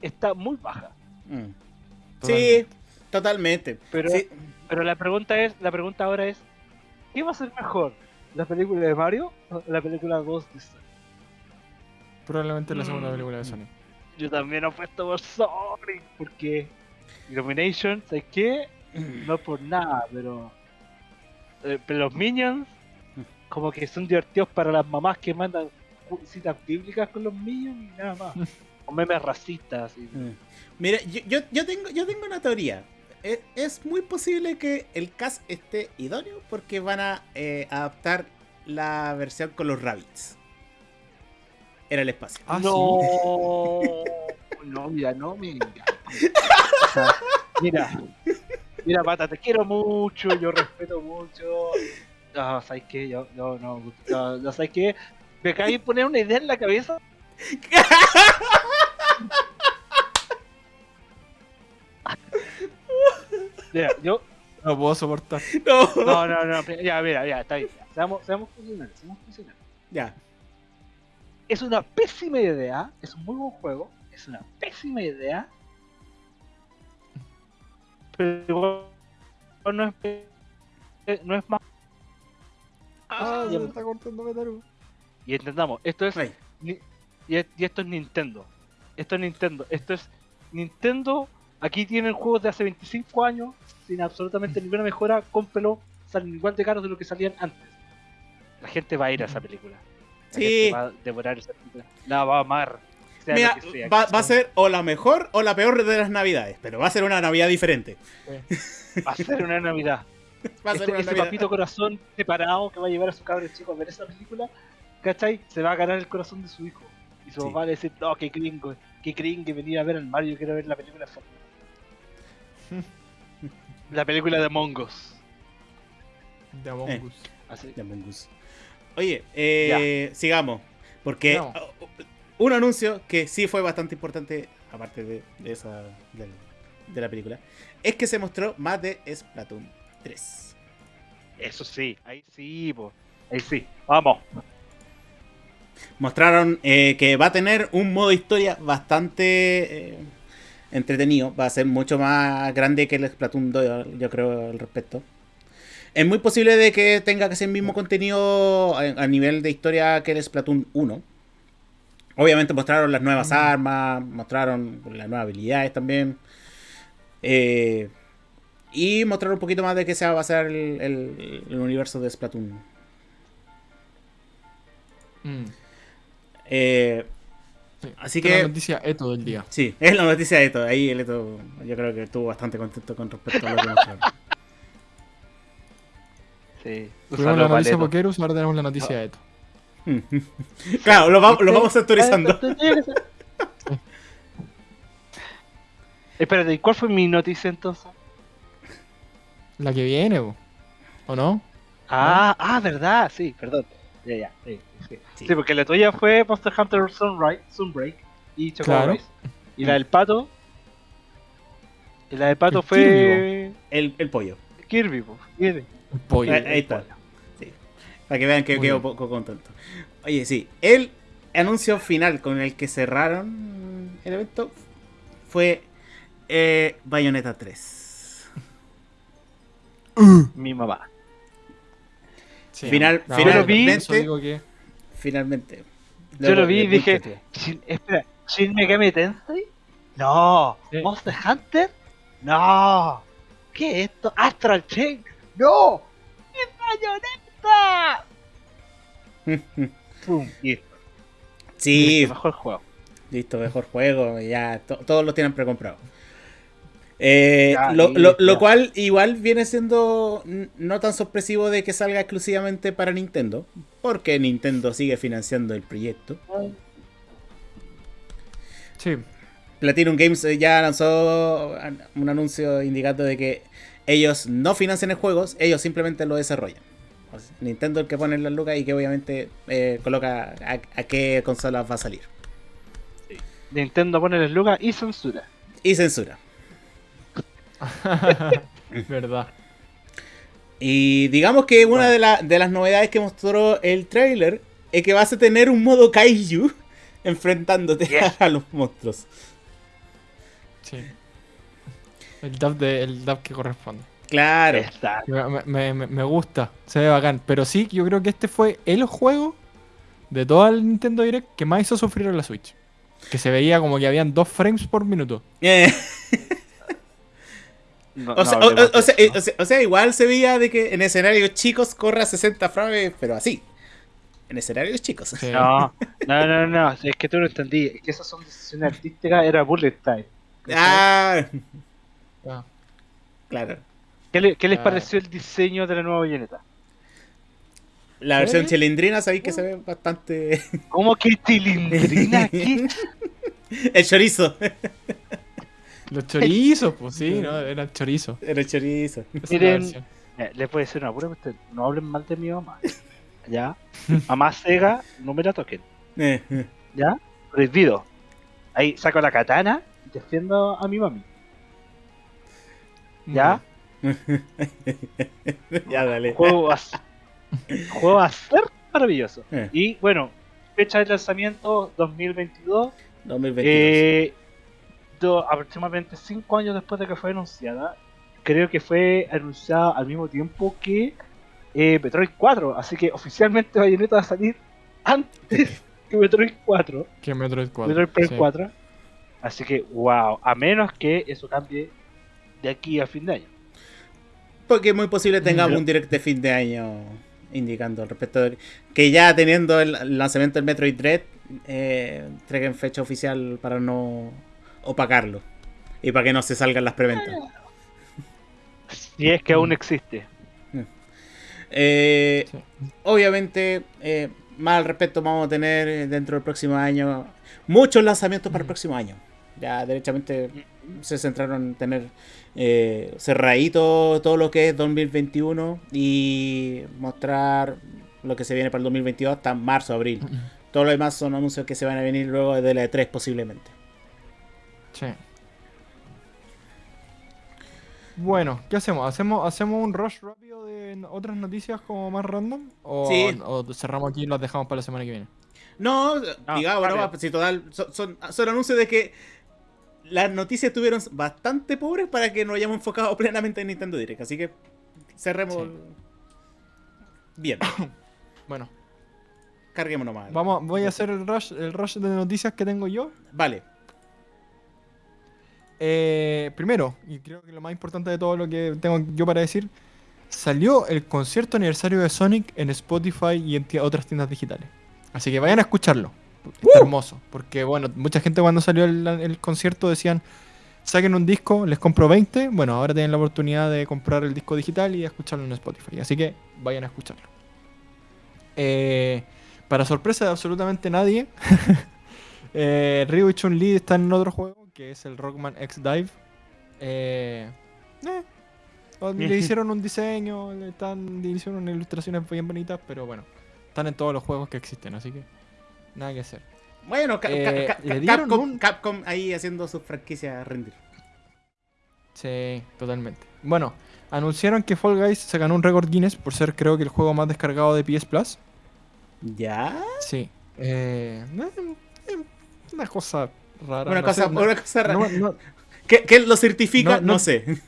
está muy baja Mm. Sí, totalmente. Pero- Sí, pero la pregunta es la pregunta ahora es ¿qué va a ser mejor? ¿la película de Mario o la película Ghost Sonic? Probablemente la segunda Mm. película de Sony. Yo también apuesto por Sonic porque Illumination, ¿sabes qué? No por nada, pero, eh, pero los Minions como que son divertidos para las mamás que mandan citas bíblicas con los Minions y nada más. o memes racistas. y- Mm. Mira, yo, yo, yo tengo, yo tengo una teoría. Es, es muy posible que el cast esté idóneo porque van a eh, adaptar la versión con los rabbits. Era el espacio. Ah, no, no, mira, no digas. O sea, mira, mira, Pata, te quiero mucho, yo respeto mucho. No, ¿sabes qué? Yo, yo no, no, no, ¿sabes qué? Me acabas de poner una idea en la cabeza. Mira, yo. No puedo soportar. No. No, no, no, ya, mira, ya, está bien. ya. Seamos, seamos funcionales, seamos funcionales. Ya. es una pésima idea, es un muy buen juego, es una pésima idea, pero igual no es, no es más. Ah, ya. se está cortando Metaru. Y entendamos, esto es, Ay. ni- y, es- y esto es Nintendo, esto es Nintendo, esto es Nintendo, aquí tienen juegos de hace 25 años, sin absolutamente ninguna mejora, cómprelo, salen igual de caros de lo que salían antes. La gente va a ir a esa película. La Sí. gente va a devorar esa película. La va a amar. Sea Mira, lo que sea, va, a ser o la mejor o la peor de las navidades, pero va a ser una navidad diferente. Va a ser una Navidad. Va a ser Este, una ese navidad. papito corazón separado que va a llevar a su cabro chico a ver esa película, ¿cachai? Se va a ganar el corazón de su hijo. Y su Sí. papá va a decir, no, qué gringo, qué gringo venir a ver al Mario, quiero ver la película de Fortnite". La película de Mongos. De Among Eh. Us. Así. Ya, Mongoose. Oye, eh, sigamos. Porque Sigamos. Un anuncio que sí fue bastante importante, aparte de, de esa de la película, es que se mostró más de Splatoon 3. Eso sí, ahí sí, po. Ahí sí. Vamos. Mostraron eh, que va a tener un modo historia bastante eh, entretenido. Va a ser mucho más grande que el Splatoon 2, yo creo, al respecto. Es muy posible de que tenga que ser el mismo contenido a, a nivel de historia que el Splatoon 1. Obviamente mostraron las nuevas Mm. armas, mostraron las nuevas habilidades también. Eh, y mostraron un poquito más de qué se va a basar el, el- el universo de Splatoon. Mm. Eh, Sí, Así esta es que- la noticia esto del día. sí, es la noticia de Eto. Ahí el Eto, yo creo que estuvo bastante contento con respecto a lo que mostraron. Sí. Tuvimos la noticia Pokerus, ahora tenemos la noticia de esto. claro, lo, vamos- lo vamos actualizando. Espérate, ¿y cuál fue mi noticia entonces? La que viene. ¿o no? Ah, ah, verdad, sí, perdón. Ya, ya, sí, sí. Sí. Sí, porque la tuya fue Monster Hunter Sunrise, Sunbreak y Chocobo Claro. Y la del pato. Y la del pato El fue. El, el pollo. Kirby, po, Kirby. El pollo. Ahí está. Sí. Para que vean que Muy quedo bien. poco contento. Oye, sí, el anuncio final con el que cerraron el evento fue eh, Bayonetta 3. Mi mamá. Sí, Final- no, finalmente- que- Finalmente. Yo lo vi y dije. Shin- espera, ¿Shin Megami Tensei? No. Sí. ¿Monster Hunter? No. ¿Qué es esto? ¿Astral Chain? ¡No! ¡Es Bayonetta! ¡Pum! Listo. Sí, Listo, mejor juego. listo, mejor juego. Ya, to- todos lo tienen precomprado. Eh, Ya, lo, cual igual viene siendo no tan sorpresivo de que salga exclusivamente para Nintendo, porque Nintendo sigue financiando el proyecto. Sí, Platinum Games eh, ya lanzó an- un anuncio indicando de que ellos no financian el juego, ellos simplemente lo desarrollan. Nintendo es el que pone las lucas y que obviamente eh, coloca a, a qué consolas va a salir. Nintendo pone el lugar y censura. Y censura. verdad. Y digamos que una de, la- de las novedades que mostró el trailer es que vas a tener un modo kaiju enfrentándote Yes. a los monstruos. Sí. El dub, de, el dub que corresponde. Claro. Está. Me, me- me- gusta, se ve bacán. Pero sí, yo creo que este fue el juego de todo el Nintendo Direct que más hizo sufrir a la Switch. Que se veía como que habían dos frames por minuto. Eh, No, o, sea, no o- hablemos o- o de sea, eso, o sea- o sea, igual se veía de que en escenarios chicos corre a 60 frames, pero así. En escenarios chicos. Sí. No, no, no, no, es que tú no entendí. Es que esas son decisiones artísticas, era bullet time. Ah, Ah. claro. ¿Qué, le- qué les Ah. pareció el diseño de la nueva bayoneta? La versión ¿Sí? chilindrina, sabéis que se ve bastante. ¿Cómo que cilindrina aquí? El chorizo. Los chorizos, pues sí, ¿no? Chorizos. El chorizo. Esa es la Miren. Eh, Les voy a decir una pura cuestión, No hablen mal de mi mamá. ¿Ya? Mamá Sega, no me la toquen. Eh, ¿Ya? Prohibido. Ahí saco la katana y defiendo a mi mami. ¿Ya? ya, dale. Juego a, juego a ser maravilloso. Eh. Y bueno, fecha de lanzamiento 2022. 2022. Eh, do- aproximadamente 5 años después de que fue anunciada, creo que fue anunciada al mismo tiempo que eh, Metroid 4. Así que oficialmente Bayonetta va a salir antes que Metroid 4. Que Metroid 4. Metroid Prime sí. 4. Así que, wow, a menos que eso cambie de aquí a fin de año. Porque es muy posible tengamos un direct de fin de año indicando al respecto de que ya teniendo el lanzamiento del Metroid Dread, eh, entreguen fecha oficial para no opacarlo y para que no se salgan las preventas. Si es que aún Mm. existe. Eh, Sí. Obviamente, eh, más al respecto vamos a tener dentro del próximo año muchos lanzamientos para el próximo año. Ya derechamente se centraron en tener eh, cerradito todo lo que es 2021 y mostrar lo que se viene para el 2022 hasta marzo, abril. Todo lo demás son anuncios que se van a venir luego de la E3 posiblemente. Sí. Bueno, ¿qué hacemos? ¿Hacemos, ¿Hacemos un rush rápido de otras noticias como más random? ¿O, Sí. o cerramos aquí y las dejamos para la semana que viene? No, No, digamos, no, si total, son, son, son anuncios de que las noticias estuvieron bastante pobres para que nos hayamos enfocado plenamente en Nintendo Direct. Así que cerremos Sí. bien. Bueno, Carguemos nomás. vamos, voy a hacer el rush, el rush de noticias que tengo yo. Vale. Eh, primero, y creo que lo más importante de todo lo que tengo yo para decir, salió el concierto aniversario de Sonic en Spotify y en otras tiendas digitales. Así que vayan a escucharlo. Está hermoso. Porque, bueno, mucha gente cuando salió el, el concierto decían, saquen un disco, les compro 20. Bueno, ahora tienen la oportunidad de comprar el disco digital y escucharlo en Spotify. Así que vayan a escucharlo. Eh, para sorpresa de absolutamente nadie, eh, Ryu y Chun-Li están en otro juego, que es el Rockman X Dive. Eh, eh, le hicieron un diseño, le están, le hicieron unas ilustraciones bien bonitas, pero bueno, están en todos los juegos que existen, así que nada que hacer. Bueno, Ca- Eh, Ca- Capcom, un- Capcom ahí haciendo su franquicia rendir. Sí, totalmente. Bueno, anunciaron que Fall Guys se ganó un récord Guinness por ser creo que el juego más descargado de PS Plus. ¿Ya? Sí. Eh, eh, una cosa rara. Una no cosa, sé, no- una cosa rara. no- no- ¿Qué, qué lo certifica? No- sé.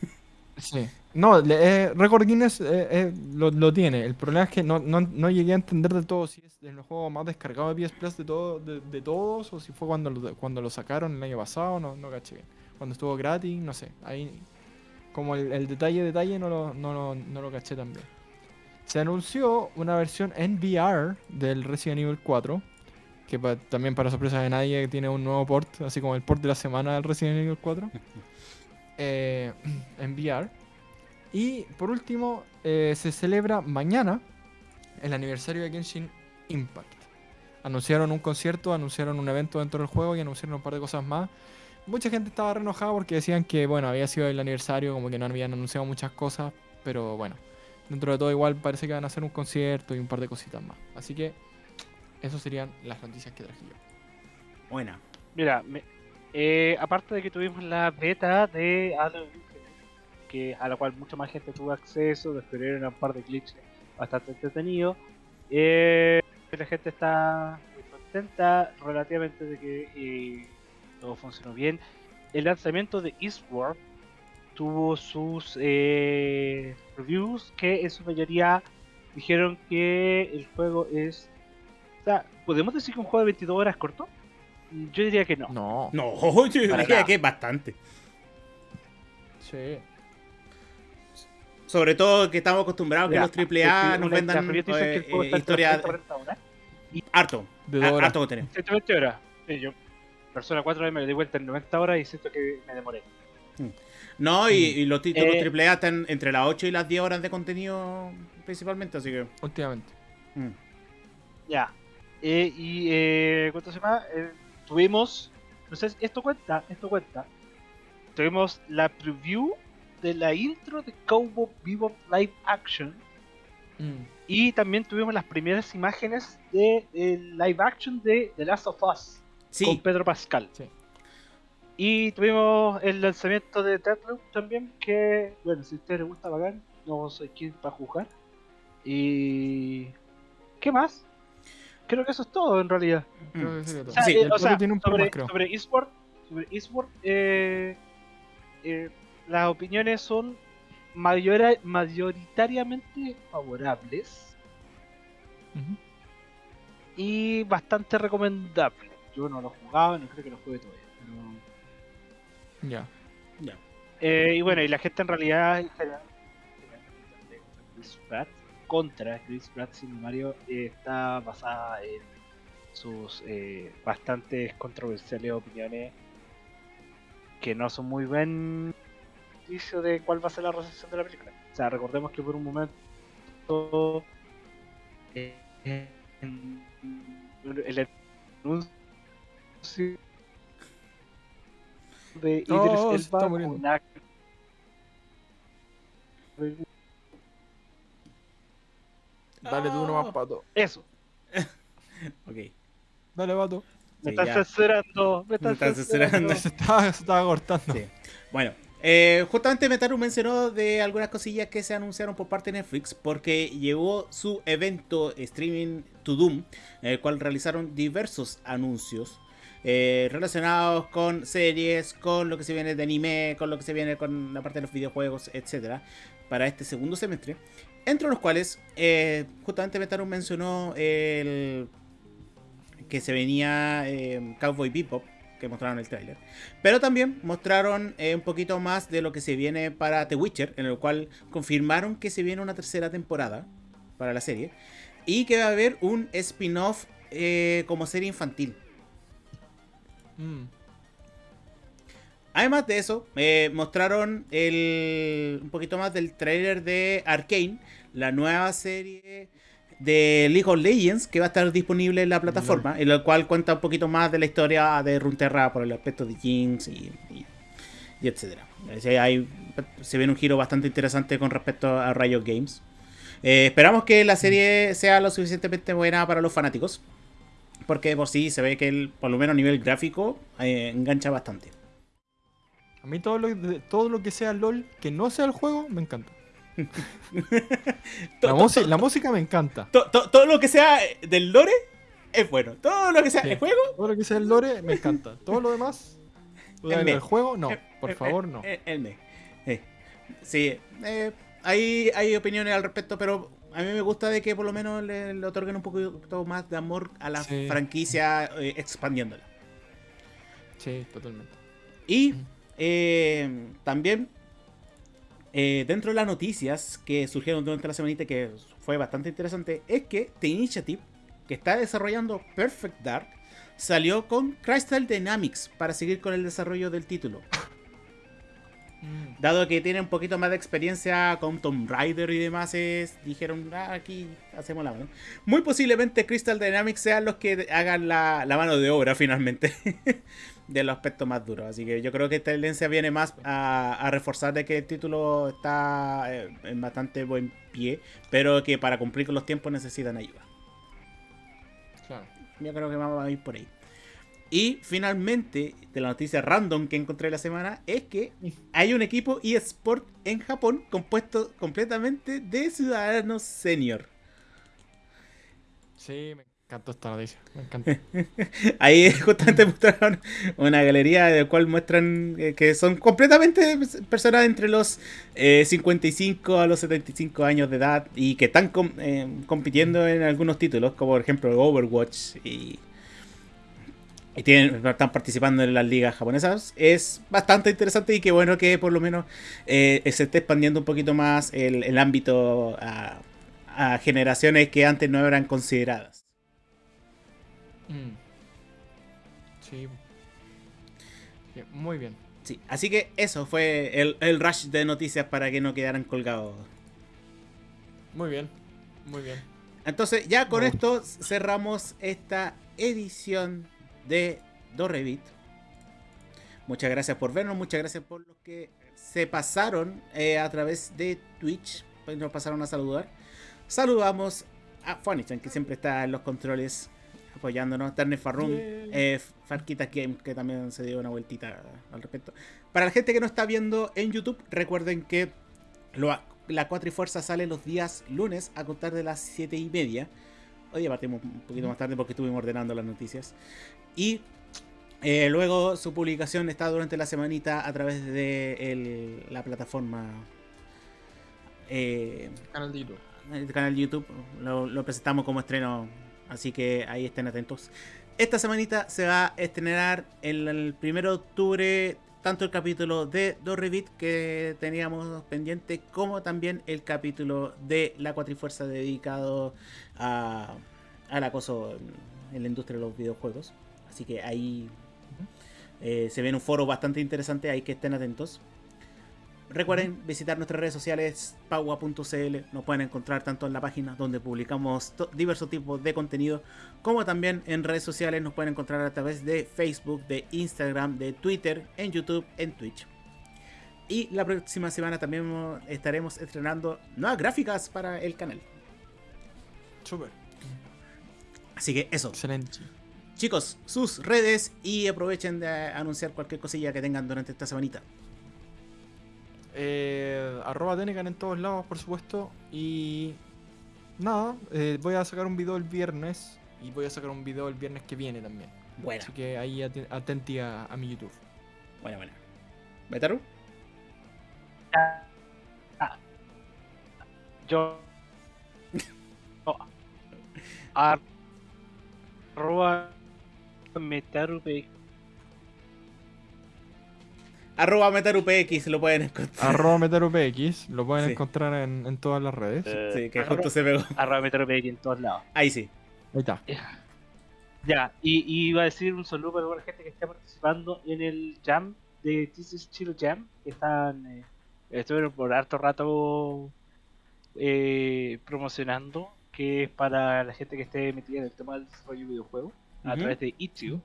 sí. No, eh, récord Guinness eh, eh, lo, lo tiene. El problema es que no, no, no llegué a entender de todo si es el juego más descargado de PS Plus de, todo, de, de todos o si fue cuando lo, cuando lo sacaron el año pasado, no, no caché bien. Cuando estuvo gratis, no sé. Ahí, como el, el detalle, detalle, no lo, no, no lo caché tan bien. Se anunció una versión en VR del Resident Evil 4, que pa- también para sorpresa de nadie tiene un nuevo port, así como el port de la semana del Resident Evil 4, eh, en VR. Y por último, eh, se celebra mañana el aniversario de Genshin Impact. Anunciaron un concierto, anunciaron un evento dentro del juego y anunciaron un par de cosas más. Mucha gente estaba re enojada porque decían que, bueno, había sido el aniversario, como que no habían anunciado muchas cosas, pero bueno, dentro de todo igual parece que van a hacer un concierto y un par de cositas más. Así que, esas serían las noticias que traje yo. Buena. Mira, me- eh, aparte de que tuvimos la beta de Halo que, a la cual mucha más gente tuvo acceso, descubrieron un par de glitches bastante entretenidos, eh, la gente está muy contenta relativamente de que eh, todo funcionó bien. El lanzamiento de Eastward tuvo sus eh, reviews que en su mayoría dijeron que el juego es... O sea, ¿podemos decir que un juego de 22 horas es corto? Yo diría que no. No, No, yo Para diría nada. que es bastante. sí. Sobre todo que estamos acostumbrados Mira, que los AAA nos vendan que eh, juego está entre historia 30 y 40 horas. harto. De. Harto contenido. 120 horas. Sí, yo, Persona 4 me di vuelta en 90 horas y siento que me demoré. No, y, y los títulos Eh, AAA están entre las 8 y las 10 horas de contenido principalmente, así que... Últimamente. mm. Ya. Eh, y, eh, ¿cuánto se llama? Eh, tuvimos, no sé, esto cuenta, esto cuenta. Tuvimos la preview de la intro de Cowboy Bebop Live Action. Mm. Y también tuvimos las primeras imágenes de el live action de The Last of Us con Pedro Pascal. Sí. Y tuvimos el lanzamiento de Deathloop también, que, bueno, si a ustedes les gusta bacán, no soy quien para jugar. Y... ¿Qué más? Creo que eso es todo en realidad. Creo que sería todo. O sea, Sí, eh, el o sea, Polo tiene un sobre, más, creo. sobre eSport, sobre eSport, eh, eh, las opiniones son mayora- mayoritariamente favorables y bastante recomendables. Yo no lo jugaba, no creo que lo juegue todavía. Pero... Ya. ya. Eh, y bueno, y la gente en realidad en general, Chris Pratt, contra Chris Pratt sin Mario, eh, está basada en sus eh, bastantes controversiales opiniones que no son muy buen indicio de cuál va a ser la recepción de la película. O sea, recordemos que por un momento eh, en- el anuncio de Idris Oh, Elba una- Dale tú Ah. nomás, pato. Eso, Ok. Dale, pato. me Sí, están ya. censurando, me están censurando. censurando. Se estaba, se estaba cortando. Sí. Bueno, eh, justamente Metaru mencionó de algunas cosillas que se anunciaron por parte de Netflix porque llegó su evento streaming to Doom, en el cual realizaron diversos anuncios eh, relacionados con series, con lo que se viene de anime, con lo que se viene con la parte de los videojuegos, etcétera, para este segundo semestre. Entre los cuales, eh, justamente Metaru mencionó el que se venía Cowboy Bebop, que mostraron el tráiler. Pero también mostraron eh, un poquito más de lo que se viene para The Witcher, en el cual confirmaron que se viene una tercera temporada para la serie. Y que va a haber un spin-off eh, como serie infantil. Mm. Además de eso, eh, mostraron el, un poquito más del trailer de Arkane, la nueva serie de League of Legends que va a estar disponible en la plataforma, en la cual cuenta un poquito más de la historia de Runeterra por el aspecto de Jinx y, y, y etcétera. Hay- se ve un giro bastante interesante con respecto a Riot Games. Eh, esperamos que la serie sea lo suficientemente buena para los fanáticos. Porque por sí se ve que el- por lo menos a nivel gráfico eh, engancha bastante. A mí todo lo, todo lo que sea LOL, que no sea el juego, me encanta. La, música- to- la música me encanta. to- to- todo lo que sea del lore es bueno. Todo lo que sea Sí. el juego. Todo lo que sea el lore, me encanta. Todo lo demás, El juego, no. eh, Por eh, favor, eh, no. eh, El. Eh, Sí, eh, hay, hay opiniones al respecto, pero a mí me gusta de que por lo menos le, le otorguen un poquito más de amor a la Sí. franquicia eh, expandiéndola. Sí, totalmente. Y eh, también eh, dentro de las noticias que surgieron durante la semanita que fue bastante interesante es que The Initiative, que está desarrollando Perfect Dark, salió con Crystal Dynamics para seguir con el desarrollo del título. Mm. Dado que tiene un poquito más de experiencia con Tomb Raider y demás, es- dijeron, "Ah, aquí hacemos la mano. Muy posiblemente Crystal Dynamics sean los que hagan la, la mano de obra finalmente de los aspectos más duros. Así que yo creo que esta tendencia viene más a, a reforzar de que el título está eh, en bastante buen pie, pero que para cumplir con los tiempos necesitan ayuda. Claro. Yo creo que vamos a ir por ahí. Y finalmente, de la noticia random que encontré la semana, es que hay un equipo eSport en Japón compuesto completamente de ciudadanos senior. Sí, me encantó esta noticia. Me encanta. Ahí justamente mostraron una galería de la cual muestran eh, que son completamente personas entre los eh, 55 a los 75 años de edad y que están eh, compitiendo en algunos títulos, como por ejemplo Overwatch y, están participando en las ligas japonesas. Es bastante interesante y qué bueno que por lo menos eh, se esté expandiendo un poquito más el, ámbito a generaciones que antes no eran consideradas. Mm. Sí. Bien, Muy bien. Sí, así que eso fue el, el rush de noticias para que no quedaran colgados. Muy bien. Muy bien. Entonces, ya con esto cerramos esta edición de Dorrevit. Muchas gracias por vernos, muchas gracias por los que se pasaron eh, a través de Twitch, pues nos pasaron a saludar. Saludamos a Funichan, que siempre está en los controles apoyándonos, Turner Farroom, Yay. eh, Farquitas Game, que también se dio una vueltita al respecto. Para la gente que no está viendo en YouTube, recuerden que lo- la Cuatrifuerza sale los días lunes a contar de las 7 y media. Hoy día partimos un poquito más tarde porque estuvimos ordenando las noticias. Y eh, luego su publicación está durante la semanita a través de el- la plataforma. eh, Canal de YouTube. el canal de YouTube lo, lo presentamos como estreno, así que ahí estén atentos. Esta semanita se va a estrenar el, el 1 de octubre tanto el capítulo de Dorrevit que teníamos pendiente como también el capítulo de la Cuatrifuerza dedicado a, al acoso en, en la industria de los videojuegos. Así que ahí eh, se viene un foro bastante interesante, hay que estén atentos. Recuerden visitar nuestras redes sociales, paua.cl. Nos pueden encontrar tanto en la página donde publicamos diversos tipos de contenido, como también en redes sociales. Nos pueden encontrar a través de Facebook, de Instagram, de Twitter, en YouTube, en Twitch. Y la próxima semana también mo- estaremos estrenando nuevas gráficas para el canal. Súper. Así que eso, Excelente. chicos, sus redes y aprovechen de anunciar cualquier cosilla que tengan durante esta semanita. Eh, arroba Tenecan en todos lados, por supuesto. Y nada, eh, voy a sacar un video el viernes. Y voy a sacar un video el viernes que viene también. Buena, Así que ahí aten- atenti a, a mi YouTube. buena, buena. ¿Betaru? Yo. no, ar- arroba metarube Arroba MetaruPX lo pueden encontrar. arroba MetaruPX, lo pueden Sí. encontrar en, en todas las redes. eh, Sí, que arroba- justo se pegó. arroba metarube en todos lados. Ahí sí. Ahí está. Ya, y, y iba a decir un saludo para toda la gente que está participando en el Jam de This is Chill Jam, que están, eh, estuvieron por harto rato eh, promocionando, que es para la gente que esté metida en el tema del desarrollo de videojuegos, a través de Itch.io,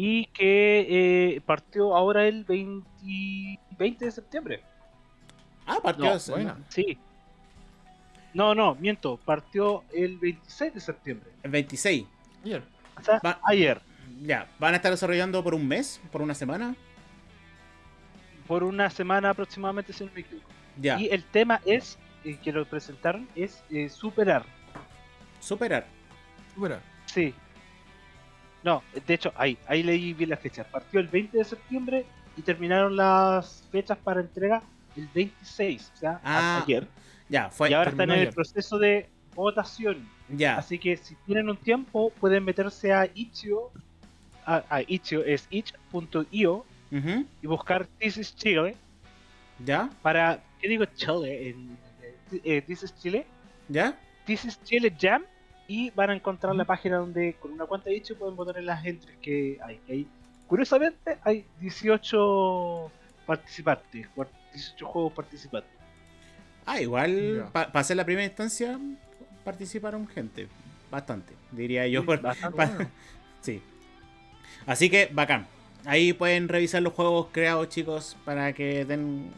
y que eh, partió ahora el 20, 20 de septiembre. Ah, partió. No, ese- buena. no, Sí. No, no, miento, partió el 26 de septiembre. el 26. Ayer. O sea, Va- ayer. Ya, van a estar desarrollando por un mes, por una semana. por una semana aproximadamente, si no me equivoco. Ya, Y el tema es, eh, que lo presentaron, es eh, superar. superar. Supera. Sí. No, de hecho, ahí, ahí leí bien las fechas. Partió el 20 de septiembre y terminaron las fechas para entrega el 26, o sea, Ah, ayer. Ya, fue. y ahora están en el proceso de votación. Ya, Así que si tienen un tiempo, pueden meterse a Itch.io, a, a Itch.io, es itch.io, ujú, y buscar This is Chile ya, para, ¿qué digo Chile? En, eh, eh, This is Chile. ya. This is Chile Jam y van a encontrar la página donde con una cuenta de hecho pueden votar en las entries que hay. hay curiosamente hay 18 participantes, cuar- 18 juegos participantes. Ah, igual, para hacer la primera instancia, participaron gente. Bastante, diría yo. por- Bastante pa- bueno. sí. Así que, bacán. Ahí pueden revisar los juegos creados, chicos, para que den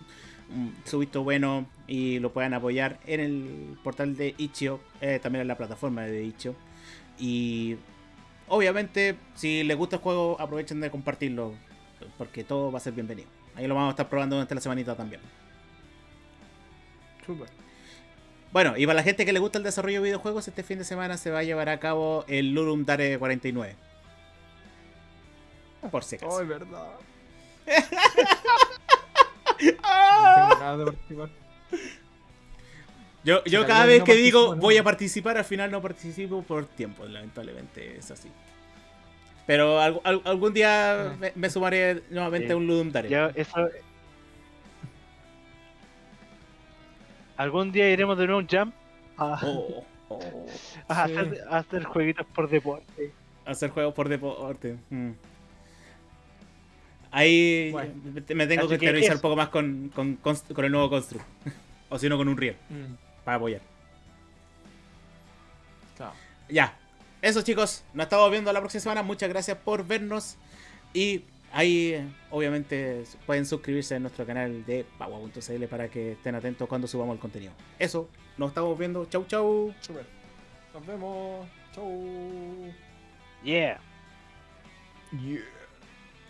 un- su visto bueno y lo puedan apoyar en el portal de Itch.io, eh, también en la plataforma de Itch.io. Y obviamente, si les gusta el juego, aprovechen de compartirlo, porque todo va a ser bienvenido. Ahí lo vamos a estar probando durante la semanita también. Súper. Bueno, y para la gente que le gusta el desarrollo de videojuegos, este fin de semana se va a llevar a cabo el Lurum Dare 49. Por si acaso. Oh, es verdad. No tengo nada de participar. Yo, yo cada vez no que digo voy a participar, al final no participo por tiempo, lamentablemente es así. Pero al- al- algún día Ah. me, me sumaré nuevamente Sí. a un Ludum Dare. Eso... Algún día iremos de nuevo a un jam a, Oh, oh. a Sí. hacer, a hacer jueguitos por deporte. Hacer juegos por deporte. mm. Ahí Bueno. me- tengo Así que interiorizar un poco más con, con, con el nuevo Construct. o si no, con un Riel, Mm, para apoyar. claro. Ya. Eso chicos, nos estamos viendo la próxima semana. Muchas gracias por vernos. Y ahí eh, obviamente pueden suscribirse a nuestro canal de Pagua.cl para que estén atentos cuando subamos el contenido. Eso, nos estamos viendo. Chau chau. Nos vemos. Chau. Yeah. Yeah.